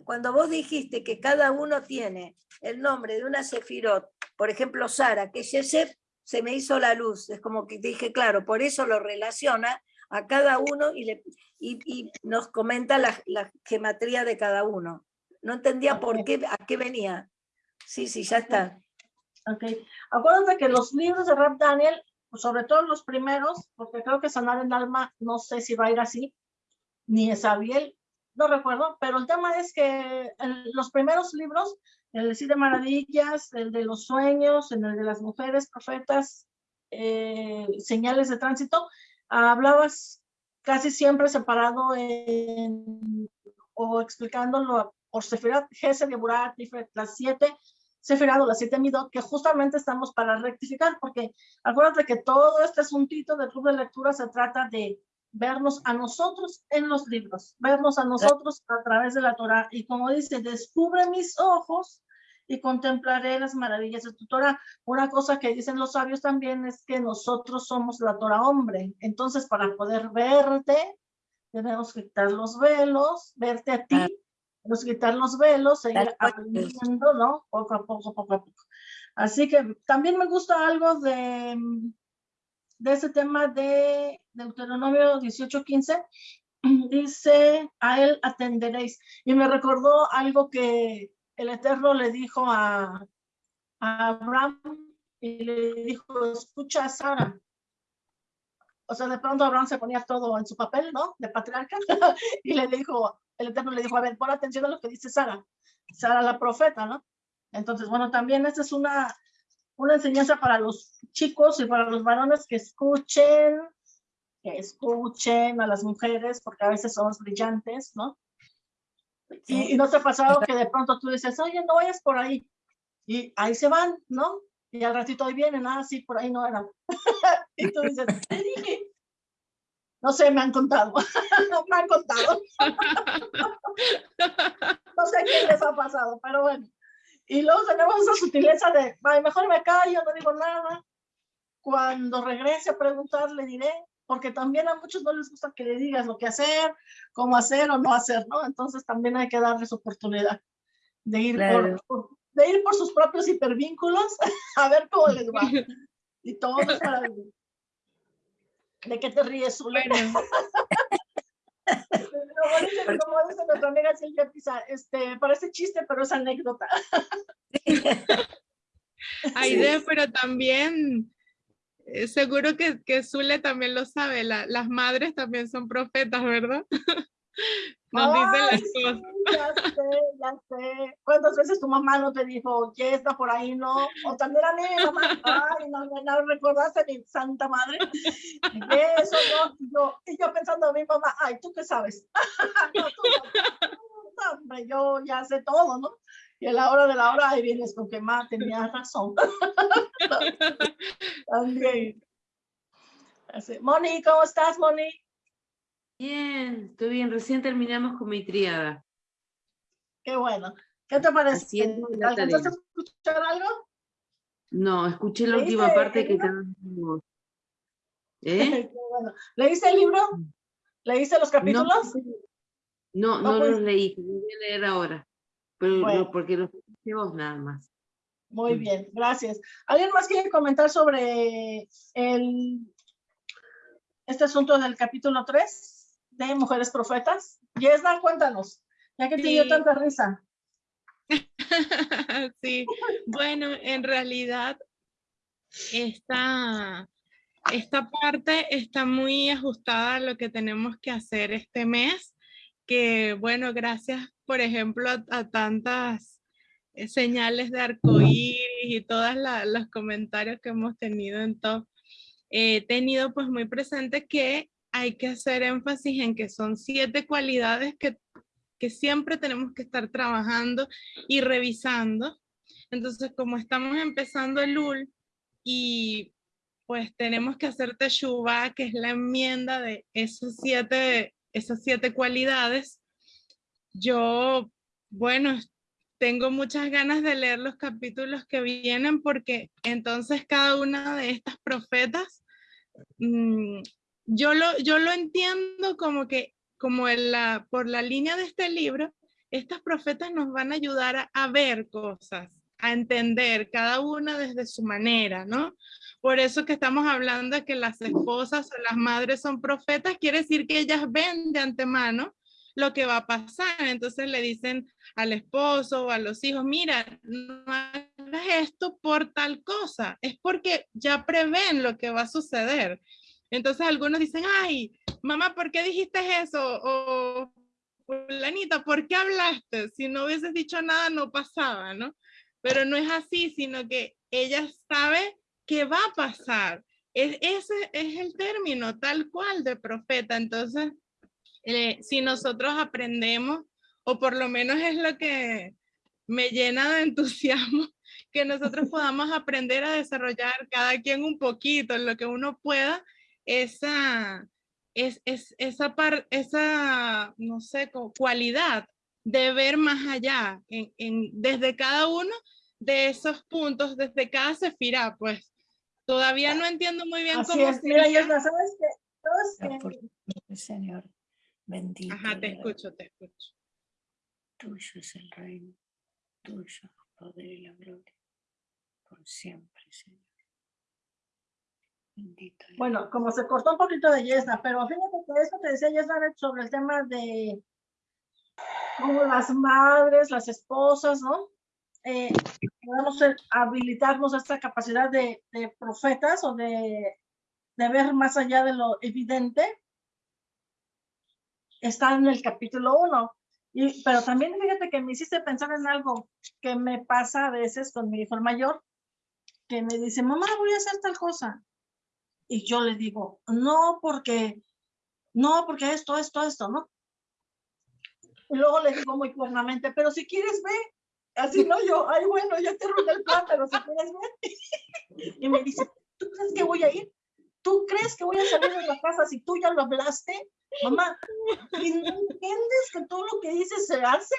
Cuando vos dijiste que cada uno tiene el nombre de una Sefirot, por ejemplo, Sara, que Yesef, se me hizo la luz. Es como que dije, claro, por eso lo relaciona a cada uno y, le, y, nos comenta la, la, gematría de cada uno. No entendía por qué, a qué venía. Sí, sí, ya está. Ok. Acuérdate que los libros de Rap Daniel, sobre todo los primeros, porque creo que Sanar en Alma, no sé si va a ir así, ni Esabiel, no recuerdo, pero el tema es que en los primeros libros, el de Maravillas, el de los sueños, en el de las mujeres profetas, eh, señales de tránsito, hablabas casi siempre separado o explicándolo por Sefirat, Gesed, Geburat, las siete Sefirado, las siete Midot, que justamente estamos para rectificar, porque acuérdate que todo este asuntito del club de lectura se trata de vernos a nosotros en los libros, vernos a nosotros a través de la Torah. Y como dice, descubre mis ojos y contemplaré las maravillas de tu Torah. Una cosa que dicen los sabios también es que nosotros somos la Torah hombre. Entonces, para poder verte, tenemos que quitar los velos, verte a ti, nos quitar los velos, seguir aprendiendo, ¿no? Poco a poco, poco a poco. Así que también me gusta algo de, de ese tema de Deuteronomio 18:15. Dice, a él atenderéis. Y me recordó algo que el Eterno le dijo a, a Abraham y le dijo, escucha a Sara. O sea, de pronto Abraham se ponía todo en su papel, ¿no? De patriarca. y le dijo, el Eterno le dijo, a ver, pon atención a lo que dice Sara, Sara la profeta, ¿no? Entonces, bueno, también esta es una, una enseñanza para los chicos y para los varones que escuchen, que escuchen a las mujeres, porque a veces somos brillantes, ¿no? Y, no te ha pasado que de pronto tú dices, oye, no vayas por ahí. Y ahí se van, ¿no? Y al ratito ahí vienen, ah, sí, por ahí no era. Y tú dices, te dije. No sé, me han contado. me han contado. no sé qué les ha pasado, pero bueno. Y luego tenemos esa sutileza de, mejor me callo, no digo nada. Cuando regrese a preguntar, le diré, porque también a muchos no les gusta que le digas lo que hacer, cómo hacer o no hacer, ¿no? Entonces también hay que darles oportunidad de ir, por, de ir por sus propios hipervínculos a ver cómo les va. Y todo es maravilloso. ¿De qué te ríes, Zule? como, dice, nuestra amiga Silvia Pisa, este, parece chiste, pero es anécdota. Aide, pero también eh, seguro que, que Zule también lo sabe, las madres también son profetas, ¿verdad? Nos dicen las cosas. Ya sé, ya sé. ¿Cuántas veces tu mamá no te dijo, que está por ahí, no? O también a mí, mamá, ay, no, no, no recordaste mi santa madre. Eso, no, y yo, y yo pensando a mi mamá, ay, ¿tú qué sabes? no, tú, no, hombre, yo ya sé todo, ¿no? Y a la hora de la hora, ahí vienes con que, ma, tenías razón. También. Moni, ¿cómo estás, Moni? Bien, estoy bien. Recién terminamos con mi triada. Qué bueno. ¿Qué te parece? ¿Alcanzaste a escuchar algo? No, escuché la última parte que ¿Eh? bueno. ¿Leíste el libro? ¿Leíste los capítulos? No, no, pues. los leí, voy a leer ahora. Pero porque los escuché vos nada más. Muy mm. bien, gracias. ¿Alguien más quiere comentar sobre el, este asunto del capítulo 3? De Mujeres Profetas. Yesna, cuéntanos, ya que te dio tanta risa. sí, bueno, en realidad esta, esta parte está muy ajustada a lo que tenemos que hacer este mes, que bueno, gracias, por ejemplo, a, tantas eh, señales de arcoíris y todos los comentarios que hemos tenido en todo, he tenido pues muy presente que hay que hacer énfasis en que son siete cualidades que, que siempre tenemos que estar trabajando y revisando. Entonces, como estamos empezando el UL y pues tenemos que hacer Teshuvah, que es la enmienda de esos siete, esas siete cualidades, yo, bueno, tengo muchas ganas de leer los capítulos que vienen porque entonces cada una de estas profetas mm, yo lo, yo lo entiendo como que, como la, por la línea de este libro, estas profetas nos van a ayudar a, ver cosas, a entender cada una desde su manera, ¿no? Por eso que estamos hablando de que las esposas o las madres son profetas, quiere decir que ellas ven de antemano lo que va a pasar. Entonces le dicen al esposo o a los hijos, mira, no hagas esto por tal cosa, es porque ya prevén lo que va a suceder. Entonces algunos dicen, ay, mamá, ¿por qué dijiste eso? O, fulanita, ¿por qué hablaste? Si no hubieses dicho nada, no pasaba, ¿no? Pero no es así, sino que ella sabe que va a pasar. Es, ese es el término tal cual de profeta. Entonces, eh, si nosotros aprendemos, o por lo menos es lo que me llena de entusiasmo, que nosotros podamos aprender a desarrollar cada quien un poquito, en lo que uno pueda, esa, es, esa, par, esa, no sé, cualidad de ver más allá, en, desde cada uno de esos puntos, desde cada sefirá, pues todavía no entiendo muy bien Así cómo es, mira, ¿sabes qué? Señor, bendito. Ajá, te escucho, te escucho. Tuyo es el reino, tuyo el poder y la gloria, por siempre, Señor. Bueno, como se cortó un poquito de Yesna, pero fíjate que eso te decía Yesna sobre el tema de como las madres, las esposas, ¿no? Eh, podemos habilitarnos esta capacidad de, profetas o de, de, ver más allá de lo evidente. Está en el capítulo 1. Y, pero también fíjate que me hiciste pensar en algo que me pasa a veces con mi hijo mayor, que me dice, mamá, voy a hacer tal cosa y yo le digo, no, porque, no, porque esto, esto, esto, ¿no? Y luego le digo muy claramente, pero si quieres ve, así no yo, ay bueno, ya te arruiné el plan, pero si quieres ver. y me dice, ¿tú crees que voy a ir? Tú crees que voy a salir de la casa si tú ya lo hablaste? Mamá, ¿y no entiendes que todo lo que dices se hace?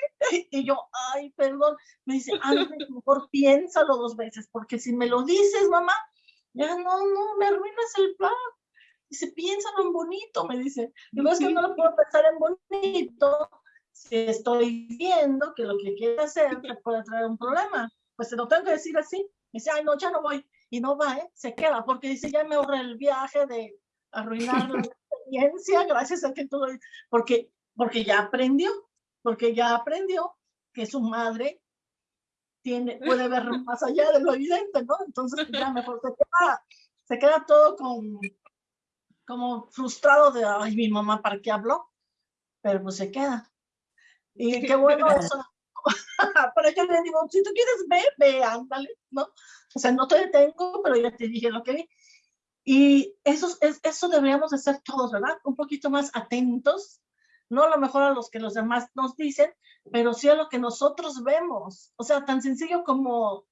Y yo, ay, perdón. Me dice, antes mejor piénsalo dos veces, porque si me lo dices, mamá, ya no, no, me arruinas el plan. Dice, piénsalo en bonito, me dice. Digo, es que no lo puedo pensar en bonito si estoy viendo que lo que quiere hacer te puede traer un problema. Pues se lo tengo que decir así. Me dice, ay, no, ya no voy. Y no va, ¿eh? Se queda, porque dice, ya me ahorré el viaje de arruinar la experiencia gracias a que todo, porque, porque ya aprendió, porque ya aprendió que su madre tiene, puede ver más allá de lo evidente, ¿no? Entonces ya mejor se queda, se queda todo con, como frustrado de, ay, mi mamá, ¿para qué habló? Pero pues se queda. Y qué bueno eso. Para que le digo, si tú quieres ver, ve, ándale, ¿no? O sea, no te detengo, pero ya te dije lo que vi. Y eso, es, eso deberíamos de ser todos, ¿verdad? Un poquito más atentos, no a lo mejor a los que los demás nos dicen, pero sí a lo que nosotros vemos. O sea, tan sencillo como,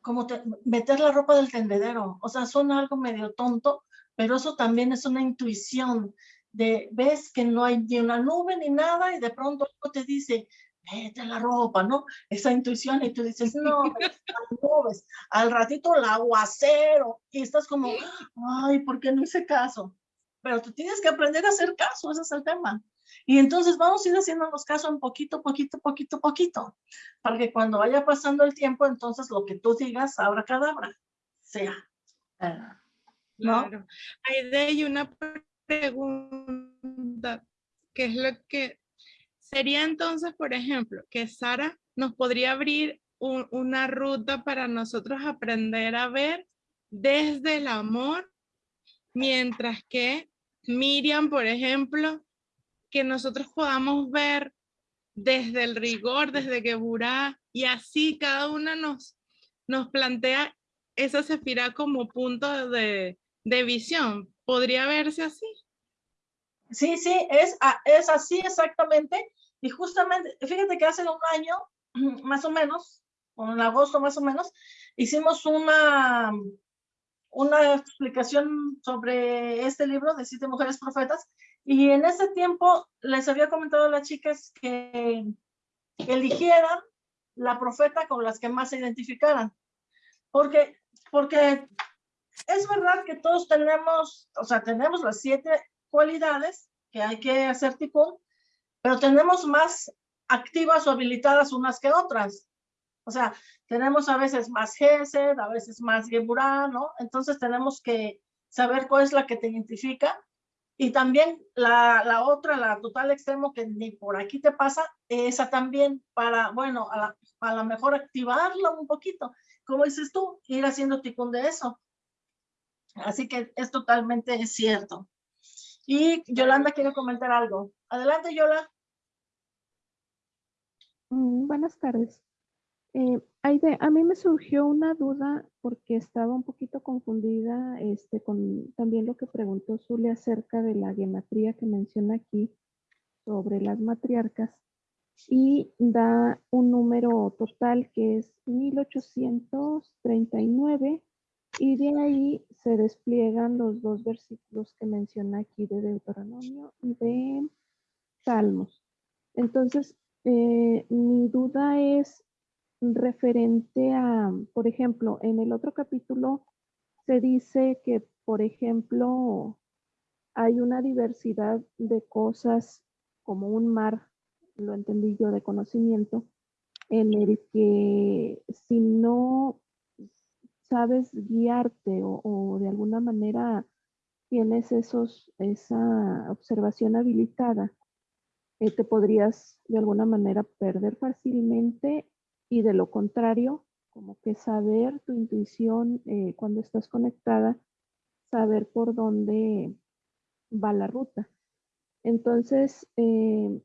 como meter la ropa del tendedero. O sea, suena algo medio tonto, pero eso también es una intuición de, ves que no hay ni una nube ni nada y de pronto te dice, mete la ropa, ¿no? Esa intuición y tú dices, no, nubes, al ratito el aguacero y estás como, ay, ¿por qué no hice caso? Pero tú tienes que aprender a hacer caso, ese es el tema. Y entonces vamos a ir haciéndonos caso en poquito, poquito, poquito, poquito, para que cuando vaya pasando el tiempo, entonces lo que tú digas, abra cadabra, sea. ¿No? Claro. Hay una pregunta, que es lo que sería entonces, por ejemplo, que Sara nos podría abrir una ruta para nosotros aprender a ver desde el amor, mientras que Miriam, por ejemplo, que nosotros podamos ver desde el rigor, desde que y así cada una nos, nos plantea esa sefirá como punto de, de visión. ¿Podría verse así? Sí, sí, es, es así exactamente. Y justamente, fíjate que hace un año, más o menos, o en agosto más o menos, hicimos una, una explicación sobre este libro de Siete Mujeres Profetas. Y en ese tiempo les había comentado a las chicas que eligieran la profeta con las que más se identificaran. Porque, porque es verdad que todos tenemos, o sea, tenemos las siete cualidades que hay que hacer tipo, pero tenemos más activas o habilitadas unas que otras. O sea, tenemos a veces más Gesed, a veces más Geburah, ¿no? Entonces tenemos que saber cuál es la que te identifica. Y también la, la otra, la total extremo, que ni por aquí te pasa, esa también para, bueno, a, a lo mejor activarla un poquito. Como dices tú, ir haciendo ticún de eso. Así que es totalmente cierto. Y Yolanda quiere comentar algo. Adelante, Yola. Mm, buenas tardes. Eh, Aide, a mí me surgió una duda porque estaba un poquito confundida este, con también lo que preguntó Zule acerca de la gematría que menciona aquí sobre las matriarcas y da un número total que es 1839 y de ahí se despliegan los dos versículos que menciona aquí de Deuteronomio y de Salmos. Entonces, eh, mi duda es referente a, por ejemplo, en el otro capítulo se dice que, por ejemplo, hay una diversidad de cosas como un mar, lo entendí yo, de conocimiento, en el que si no sabes guiarte o, de alguna manera tienes esos, esa observación habilitada, eh, te podrías de alguna manera perder fácilmente y de lo contrario, como que saber tu intuición eh, cuando estás conectada, saber por dónde va la ruta. Entonces, eh,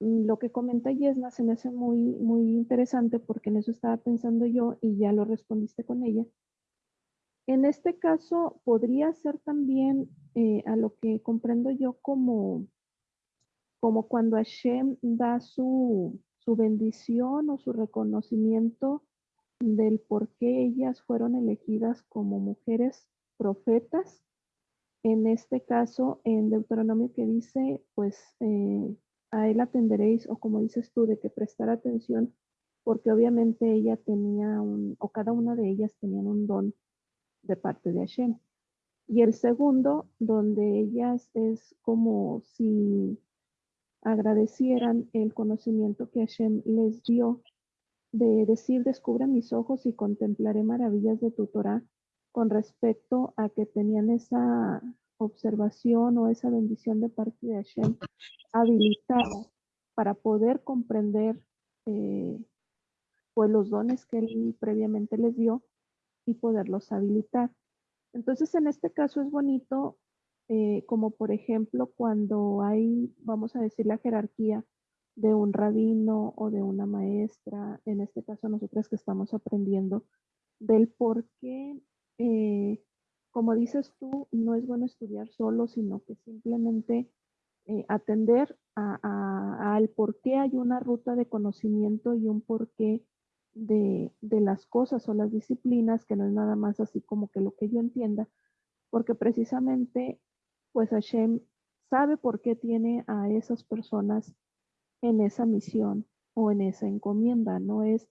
Mm, lo que comenta Yesna se me hace muy, muy interesante porque en eso estaba pensando yo y ya lo respondiste con ella. En este caso, podría ser también eh, a lo que comprendo yo como, como cuando Hashem da su, su bendición o su reconocimiento del por qué ellas fueron elegidas como mujeres profetas. En este caso, en Deuteronomio que dice, pues eh, a él atenderéis, o como dices tú, de que prestar atención, porque obviamente ella tenía un, o cada una de ellas tenían un don de parte de Hashem. Y el segundo, donde ellas es como si agradecieran el conocimiento que Hashem les dio de decir, descubre mis ojos y contemplaré maravillas de tu Torah con respecto a que tenían esa observación o esa bendición de parte de Hashem habilitada para poder comprender eh, pues los dones que él previamente les dio y poderlos habilitar. Entonces, en este caso es bonito, eh, como por ejemplo cuando hay, vamos a decir, la jerarquía de un rabino o de una maestra, en este caso nosotras que estamos aprendiendo, del por qué, eh, como dices tú, no es bueno estudiar solo, sino que simplemente eh, atender al por qué hay una ruta de conocimiento y un porqué de, de las cosas o las disciplinas, que no es nada más así como que lo que yo entienda, porque precisamente, pues Hashem sabe por qué tiene a esas personas en esa misión o en esa encomienda, no es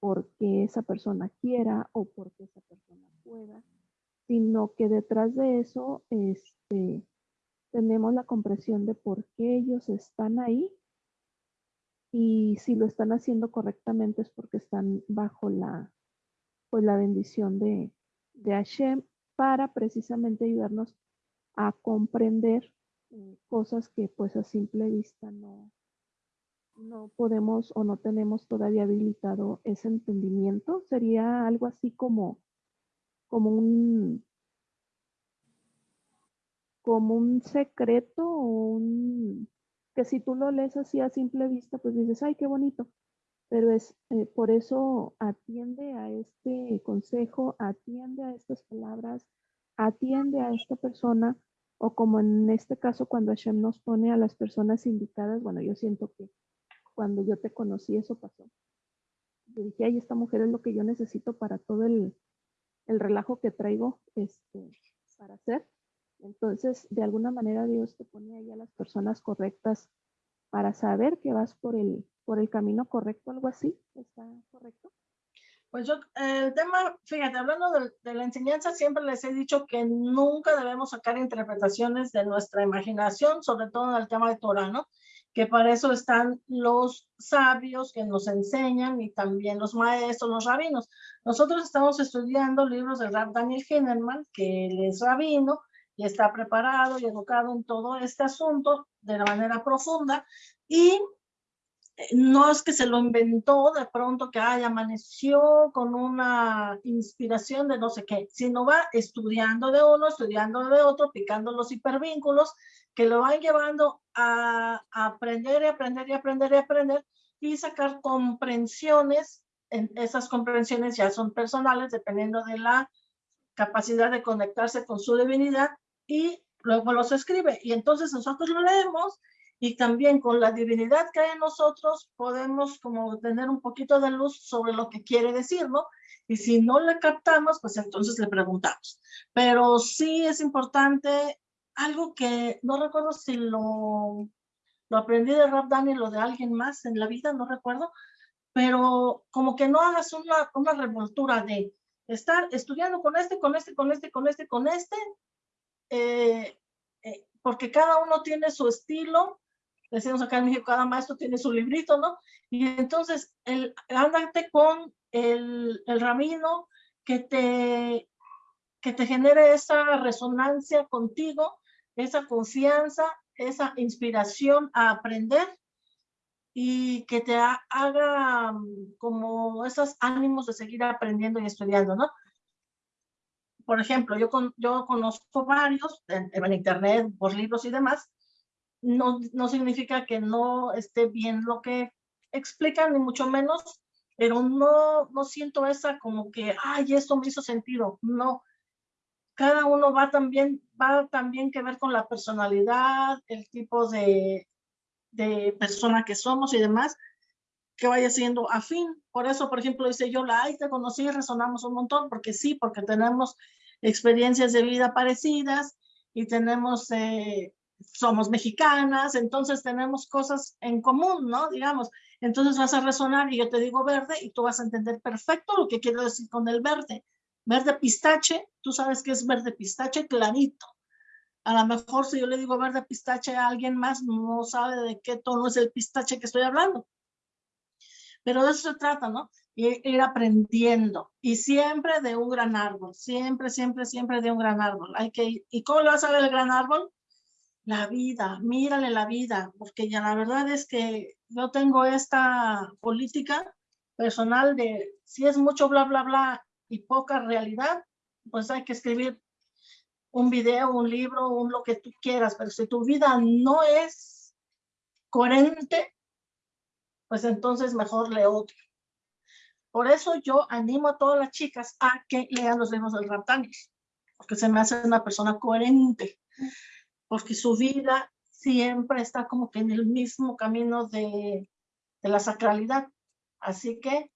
porque esa persona quiera o porque esa persona pueda, sino que detrás de eso este, tenemos la comprensión de por qué ellos están ahí. Y si lo están haciendo correctamente es porque están bajo la, pues, la bendición de, de Hashem para precisamente ayudarnos a comprender eh, cosas que pues a simple vista no, no podemos o no tenemos todavía habilitado ese entendimiento. Sería algo así como, como un como un secreto o un que si tú lo lees así a simple vista, pues dices, ay, qué bonito. Pero es eh, por eso atiende a este consejo, atiende a estas palabras, atiende a esta persona, o como en este caso cuando Hashem nos pone a las personas indicadas, bueno, yo siento que cuando yo te conocí eso pasó. Yo dije, esta mujer es lo que yo necesito para todo el, el relajo que traigo este, para hacer. Entonces, de alguna manera Dios te pone ahí a las personas correctas para saber que vas por el, por el camino correcto, algo así. ¿Está correcto? Pues yo, el tema, fíjate, hablando de, de, la enseñanza, siempre les he dicho que nunca debemos sacar interpretaciones de nuestra imaginación, sobre todo en el tema de Torah, ¿no? que para eso están los sabios que nos enseñan y también los maestros, los rabinos. Nosotros estamos estudiando libros del Rab Daniel Hinnerman, que él es rabino y está preparado y educado en todo este asunto de la manera profunda y eh, no es que se lo inventó de pronto que ay, amaneció con una inspiración de no sé qué, sino va estudiando de uno, estudiando de otro, picando los hipervínculos que lo van llevando a, aprender y aprender y aprender y aprender y sacar comprensiones. En esas comprensiones ya son personales dependiendo de la capacidad de conectarse con su divinidad y luego los escribe. Y entonces nosotros lo leemos y también con la divinidad que hay en nosotros podemos como tener un poquito de luz sobre lo que quiere decir, ¿no? Y si no le captamos, pues entonces le preguntamos. Pero sí es importante algo que no recuerdo si lo, lo aprendí de Rap Daniel o de alguien más en la vida, no recuerdo, pero como que no hagas una, una revoltura de estar estudiando con este, con este, con este, con este, con este, eh, eh, porque cada uno tiene su estilo, decimos acá en México, cada maestro tiene su librito, ¿no? Y entonces, el, ándate con el, el ramino que te, que te genere esa resonancia contigo esa confianza, esa inspiración a aprender y que te haga mm, como esos ánimos de seguir aprendiendo y estudiando, ¿no? Por ejemplo, yo, con, yo conozco varios en, en, internet, por libros y demás, no, no significa que no esté bien lo que explican, ni mucho menos, pero no, no siento esa como que, ay, esto me hizo sentido. No, cada uno va también, va también que ver con la personalidad, el tipo de, de persona que somos y demás, que vaya siendo afín. Por eso, por ejemplo, dice yo, la ay, te conocí y resonamos un montón, porque sí, porque tenemos experiencias de vida parecidas y tenemos, eh, somos mexicanas, entonces tenemos cosas en común, ¿no? Digamos, entonces vas a resonar y yo te digo verde y tú vas a entender perfecto lo que quiero decir con el verde. Verde pistache, tú sabes que es verde pistache clarito. A lo mejor si yo le digo verde pistache a alguien más, no sabe de qué tono es el pistache que estoy hablando. Pero de eso se trata, ¿no? Ir aprendiendo. Y siempre de un gran árbol. Siempre, siempre, siempre de un gran árbol. Hay que ¿Y cómo le vas a ver el gran árbol? La vida. Mírale la vida. Porque ya la verdad es que yo tengo esta política personal de si es mucho bla, bla, bla y poca realidad, pues hay que escribir un video, un libro, un lo que tú quieras, pero si tu vida no es coherente, pues entonces mejor lee otro. Por eso yo animo a todas las chicas a que lean los libros del Raptanis, porque se me hace una persona coherente, porque su vida siempre está como que en el mismo camino de, de la sacralidad. Así que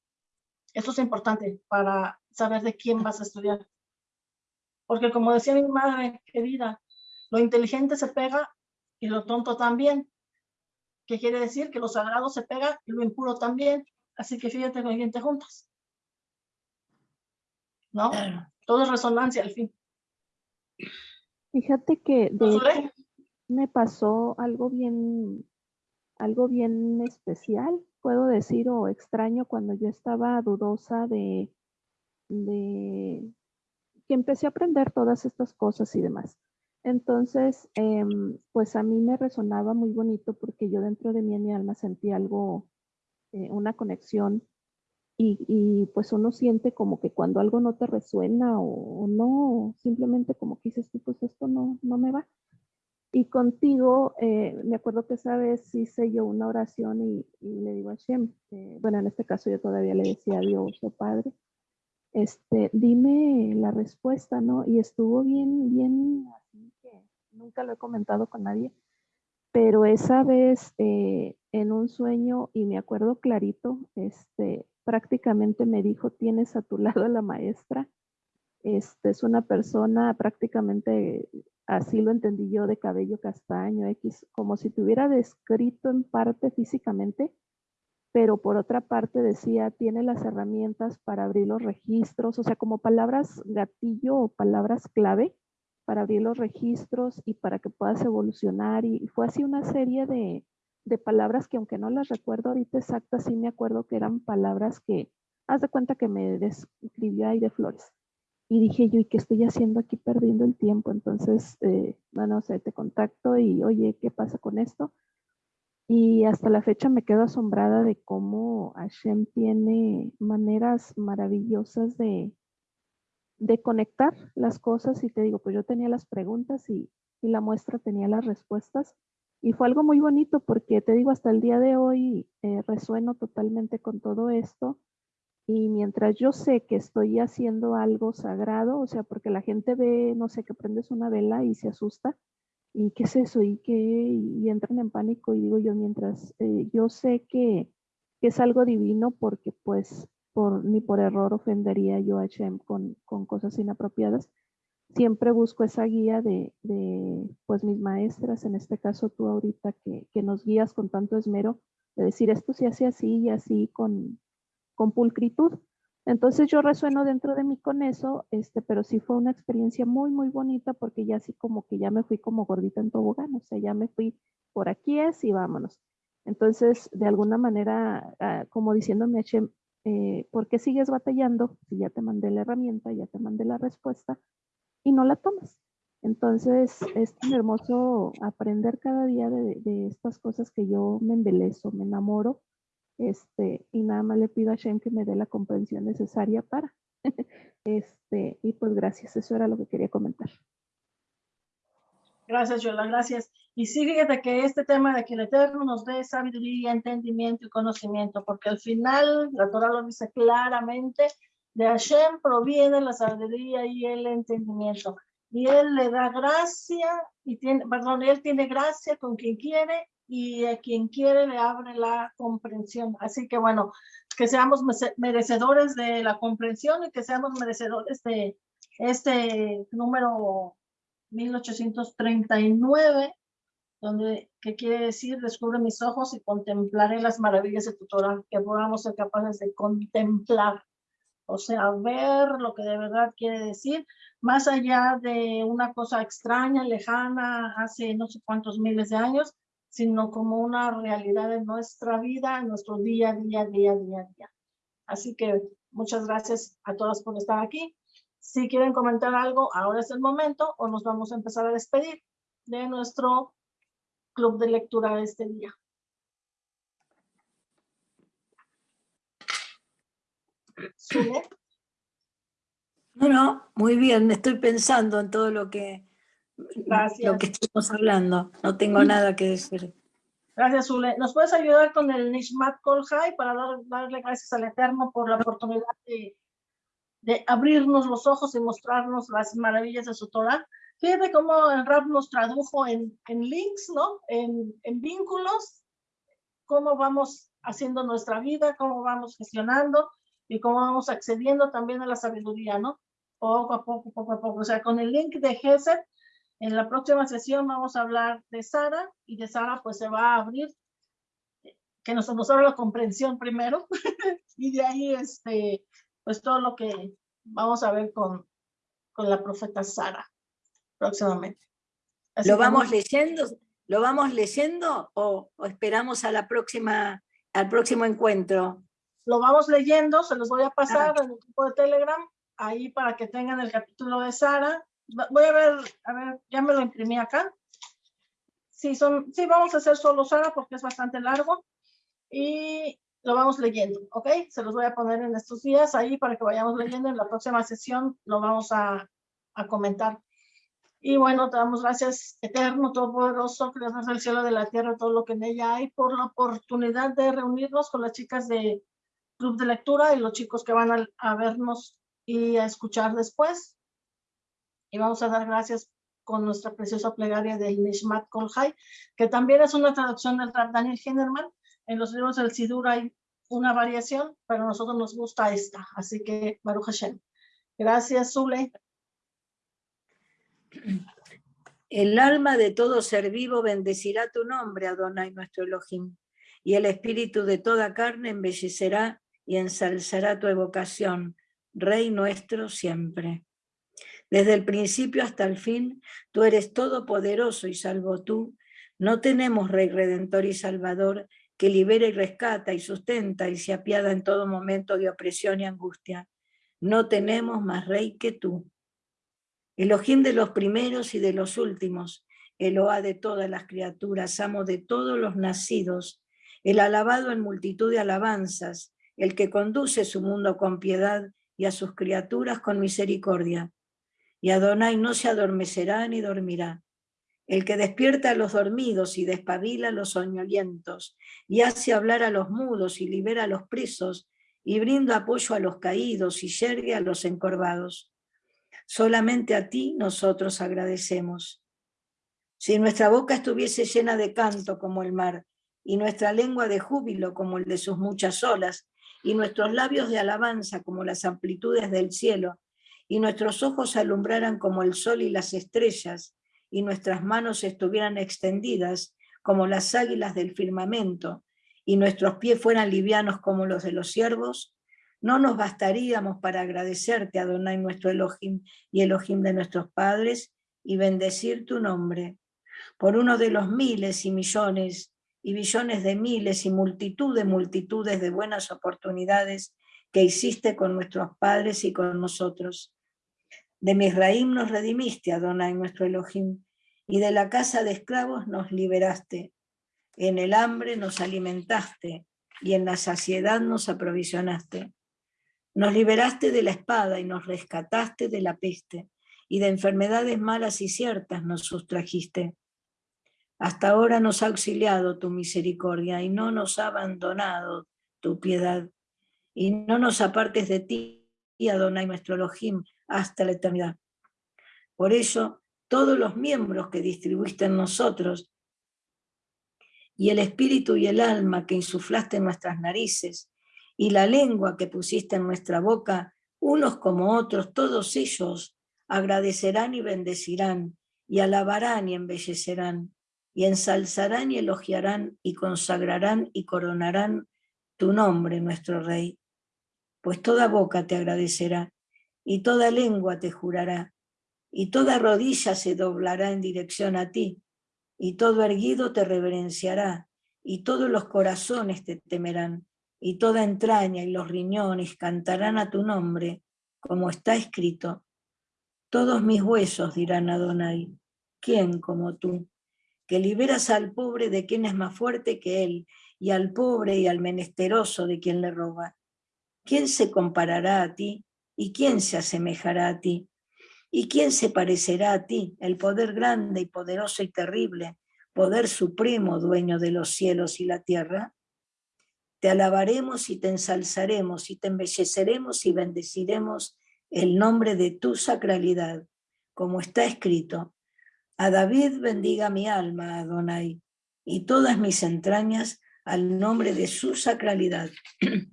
eso es importante para saber de quién vas a estudiar. Porque como decía mi madre querida, lo inteligente se pega y lo tonto también. ¿Qué quiere decir? Que lo sagrado se pega y lo impuro también. Así que fíjate con quién te juntas. ¿No? Todo es resonancia al fin. Fíjate que de me pasó algo bien, algo bien especial, puedo decir, o extraño, cuando yo estaba dudosa de, de que empecé a aprender todas estas cosas y demás. Entonces, em, pues a mí me resonaba muy bonito porque yo dentro de mí en mi alma sentí algo, eh, una conexión y, pues uno siente como que cuando algo no te resuena o, no, simplemente como que dices, pues esto no, no me va. Y contigo, eh, me acuerdo que esa vez hice yo una oración y, le digo a Shem, eh, bueno, en este caso yo todavía le decía a Dios o oh Padre, este, dime la respuesta, ¿no? Y estuvo bien, bien, así que nunca lo he comentado con nadie, pero esa vez eh, en un sueño, y me acuerdo clarito, este, prácticamente me dijo, tienes a tu lado a la maestra, este, es una persona prácticamente, así lo entendí yo, de cabello castaño, X, como si te hubiera descrito en parte físicamente, pero por otra parte decía, tiene las herramientas para abrir los registros, o sea, como palabras gatillo o palabras clave para abrir los registros y para que puedas evolucionar. Y fue así una serie de, de palabras que aunque no las recuerdo ahorita exactas, sí me acuerdo que eran palabras que, haz de cuenta que me describió de flores. Y dije yo, ¿y qué estoy haciendo aquí perdiendo el tiempo? Entonces, eh, bueno, o te contacto y, oye, ¿qué pasa con esto? Y hasta la fecha me quedo asombrada de cómo Hashem tiene maneras maravillosas de, de conectar las cosas. Y te digo, pues yo tenía las preguntas y, y la muestra tenía las respuestas. Y fue algo muy bonito porque te digo, hasta el día de hoy eh, resueno totalmente con todo esto. Y mientras yo sé que estoy haciendo algo sagrado, o sea, porque la gente ve, no sé, que prendes una vela y se asusta, ¿y qué es eso? ¿Y qué? Y entran en pánico y digo yo, mientras eh, yo sé que, es algo divino porque pues por, ni por error ofendería yo a Hashem con, con cosas inapropiadas, siempre busco esa guía de, de, pues mis maestras, en este caso tú ahorita que, que, nos guías con tanto esmero, de decir esto se hace así y así con, con pulcritud. Entonces yo resueno dentro de mí con eso, este, pero sí fue una experiencia muy, muy bonita porque ya así como que ya me fui como gordita en tobogán, o sea, ya me fui por aquí es y vámonos. Entonces, de alguna manera, ah, como diciéndome, eh, ¿por qué sigues batallando si ya te mandé la herramienta, ya te mandé la respuesta y no la tomas? Entonces, es tan hermoso aprender cada día de, de estas cosas que yo me embelezo, me enamoro este, y nada más le pido a Shem que me dé la comprensión necesaria para. este, y pues gracias, eso era lo que quería comentar. Gracias, Yola, gracias. Y sí, fíjate que este tema de que el Eterno nos dé sabiduría, entendimiento y conocimiento, porque al final la Torah lo dice claramente, de Hashem proviene la sabiduría y el entendimiento. Y Él le da gracia, y tiene, perdón, Él tiene gracia con quien quiere y a quien quiere le abre la comprensión. Así que bueno, que seamos merecedores de la comprensión y que seamos merecedores de, este número 1839, donde, que quiere decir, descubre mis ojos y contemplaré las maravillas de tu Torah, que podamos ser capaces de contemplar, o sea, ver lo que de verdad quiere decir, más allá de una cosa extraña, lejana, hace no sé cuántos miles de años, sino como una realidad de nuestra vida, en nuestro día, día, día, día, día. Así que muchas gracias a todas por estar aquí. Si quieren comentar algo, ahora es el momento o nos vamos a empezar a despedir de nuestro club de lectura de este día. No, no, muy bien, estoy pensando en todo lo que, lo que estamos hablando. No tengo nada que decir. Gracias, Zule. ¿Nos puedes ayudar con el Nishmat Kolhai para darle gracias al Eterno por la oportunidad de, de, abrirnos los ojos y mostrarnos las maravillas de su Torah? Fíjate cómo el rap nos tradujo en, en links, ¿no? En, en vínculos, cómo vamos haciendo nuestra vida, cómo vamos gestionando y cómo vamos accediendo también a la sabiduría, ¿no? Poco a poco, poco a poco. O sea, con el link de Geset, en la próxima sesión vamos a hablar de Sara y de Sara pues se va a abrir, que nos, nos abra la comprensión primero y de ahí este, pues todo lo que vamos a ver con, con la profeta Sara próximamente. ¿Lo vamos leyendo? ¿Lo vamos leyendo o, esperamos a la próxima, al próximo encuentro? Lo vamos leyendo, se los voy a pasar en el grupo de Telegram, ahí para que tengan el capítulo de Sara. Voy a ver, a ver, ya me lo imprimí acá. Sí, son, sí, vamos a hacer solo Sara porque es bastante largo. Y lo vamos leyendo, ¿ok? Se los voy a poner en estos días ahí para que vayamos leyendo. En la próxima sesión lo vamos a, a comentar. Y bueno, te damos gracias, eterno, todopoderoso, creador del cielo, de la tierra, todo lo que en ella hay, por la oportunidad de reunirnos con las chicas de Club de Lectura y los chicos que van a, vernos y a escuchar después. Y vamos a dar gracias con nuestra preciosa plegaria del Nishmat Kolhai, que también es una traducción del Daniel Hinderman. En los libros del Sidur hay una variación, pero a nosotros nos gusta esta. Así que, Baruch Hashem. Gracias, Zule. El alma de todo ser vivo bendecirá tu nombre, Adonai nuestro Elohim, y el espíritu de toda carne embellecerá y ensalzará tu evocación, Rey nuestro siempre. Desde el principio hasta el fin, tú eres todopoderoso y salvo tú. No tenemos Rey Redentor y Salvador que libera y rescata y sustenta y se apiada en todo momento de opresión y angustia. No tenemos más Rey que tú. Elohim de los primeros y de los últimos, Eloá de todas las criaturas, amo de todos los nacidos, el alabado en multitud de alabanzas, el que conduce su mundo con piedad y a sus criaturas con misericordia. Y Adonai no se adormecerá ni dormirá. El que despierta a los dormidos y despabila a los soñolientos, y hace hablar a los mudos y libera a los presos, y brinda apoyo a los caídos y yergue a los encorvados Solamente a ti nosotros agradecemos. Si nuestra boca estuviese llena de canto como el mar, y nuestra lengua de júbilo como el de sus muchas olas, y nuestros labios de alabanza como las amplitudes del cielo, y nuestros ojos alumbraran como el sol y las estrellas, y nuestras manos estuvieran extendidas como las águilas del firmamento, y nuestros pies fueran livianos como los de los ciervos, no nos bastaríamos para agradecerte, Adonai, nuestro Elohim y Elohim de nuestros padres, y bendecir tu nombre, por uno de los miles y millones y billones de miles y multitud de multitudes de buenas oportunidades que hiciste con nuestros padres y con nosotros. De Misraim nos redimiste, Adonai, nuestro Elohim, y de la casa de esclavos nos liberaste. En el hambre nos alimentaste, y en la saciedad nos aprovisionaste. Nos liberaste de la espada y nos rescataste de la peste, y de enfermedades malas y ciertas nos sustrajiste. Hasta ahora nos ha auxiliado tu misericordia y no nos ha abandonado tu piedad. Y no nos apartes de ti, Adonai nuestro Elohim, hasta la eternidad. Por eso, todos los miembros que distribuiste en nosotros, y el espíritu y el alma que insuflaste en nuestras narices, y la lengua que pusiste en nuestra boca, unos como otros, todos ellos agradecerán y bendecirán, y alabarán y embellecerán, y ensalzarán y elogiarán, y consagrarán y coronarán tu nombre, nuestro Rey. Pues toda boca te agradecerá, y toda lengua te jurará, y toda rodilla se doblará en dirección a ti, y todo erguido te reverenciará, y todos los corazones te temerán, y toda entraña y los riñones cantarán a tu nombre, como está escrito. Todos mis huesos dirán Adonai, ¿quién como tú? Que liberas al pobre de quien es más fuerte que él, y al pobre y al menesteroso de quien le roba. ¿Quién se comparará a ti? ¿Y quién se asemejará a ti? ¿Y quién se parecerá a ti, el poder grande y poderoso y terrible, poder supremo, dueño de los cielos y la tierra? Te alabaremos y te ensalzaremos y te embelleceremos y bendeciremos el nombre de tu sacralidad, como está escrito. A David bendiga mi alma, Adonai, y todas mis entrañas al nombre de su sacralidad.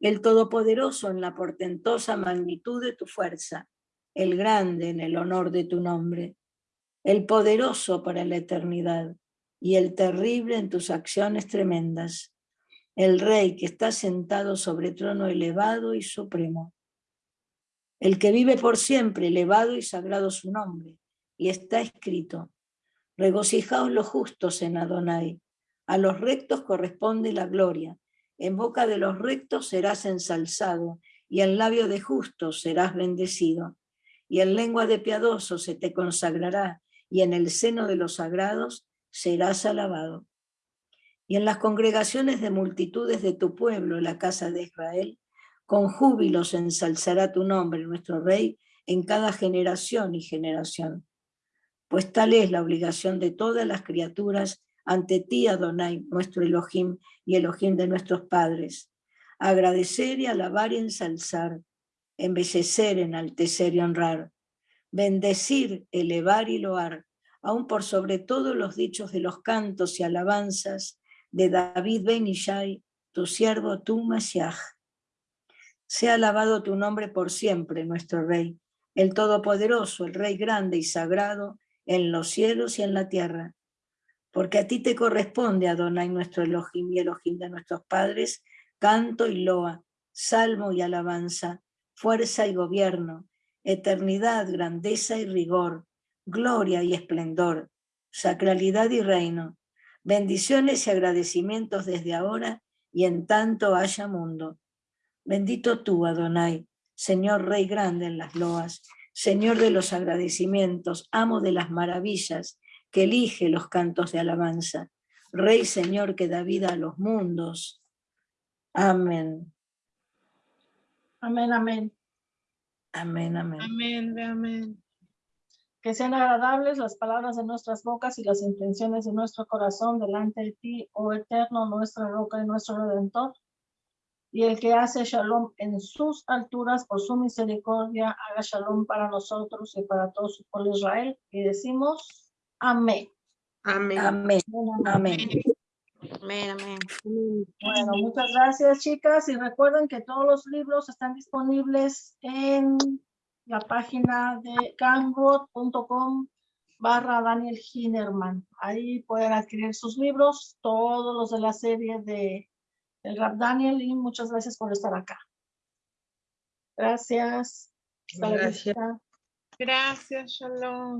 El Todopoderoso en la portentosa magnitud de tu fuerza, el grande en el honor de tu nombre, el poderoso para la eternidad y el terrible en tus acciones tremendas, el Rey que está sentado sobre trono elevado y supremo, el que vive por siempre, elevado y sagrado su nombre, y está escrito, regocijaos los justos en Adonai, a los rectos corresponde la gloria, en boca de los rectos serás ensalzado, y en labio de justos serás bendecido, y en lengua de piadoso se te consagrará, y en el seno de los sagrados serás alabado. Y en las congregaciones de multitudes de tu pueblo, la casa de Israel, con júbilo se ensalzará tu nombre, nuestro Rey, en cada generación y generación. Pues tal es la obligación de todas las criaturas ante ti, Adonai, nuestro Elohim y Elohim de nuestros padres. Agradecer y alabar y ensalzar, embellecer, enaltecer y honrar, bendecir, elevar y loar, aún por sobre todo los dichos de los cantos y alabanzas de David Ben Ishai, tu siervo, tu Mashiach. Sea alabado tu nombre por siempre, nuestro Rey, el Todopoderoso, el Rey grande y sagrado, en los cielos y en la tierra porque a ti te corresponde, Adonai, nuestro Elohim y Elohim de nuestros padres, canto y loa, salmo y alabanza, fuerza y gobierno, eternidad, grandeza y rigor, gloria y esplendor, sacralidad y reino, bendiciones y agradecimientos desde ahora y en tanto haya mundo. Bendito tú, Adonai, Señor Rey grande en las loas, Señor de los agradecimientos, amo de las maravillas, que elige los cantos de alabanza. Rey Señor que da vida a los mundos. Amén. Amén, amén. Amén, amén. Amén, amén. Que sean agradables las palabras de nuestras bocas y las intenciones de nuestro corazón delante de ti, oh eterno, nuestra roca y nuestro redentor. Y el que hace shalom en sus alturas por su misericordia, haga shalom para nosotros y para todo su pueblo Israel. Y decimos, Amén. Amén. Amén. Amén. Amén. Bueno, muchas gracias, chicas. Y recuerden que todos los libros están disponibles en la página de gangwood.com barra Daniel Hinerman. Ahí pueden adquirir sus libros, todos los de la serie de el Rap Daniel y muchas gracias por estar acá. Gracias. Gracias. Gracias, Shalom.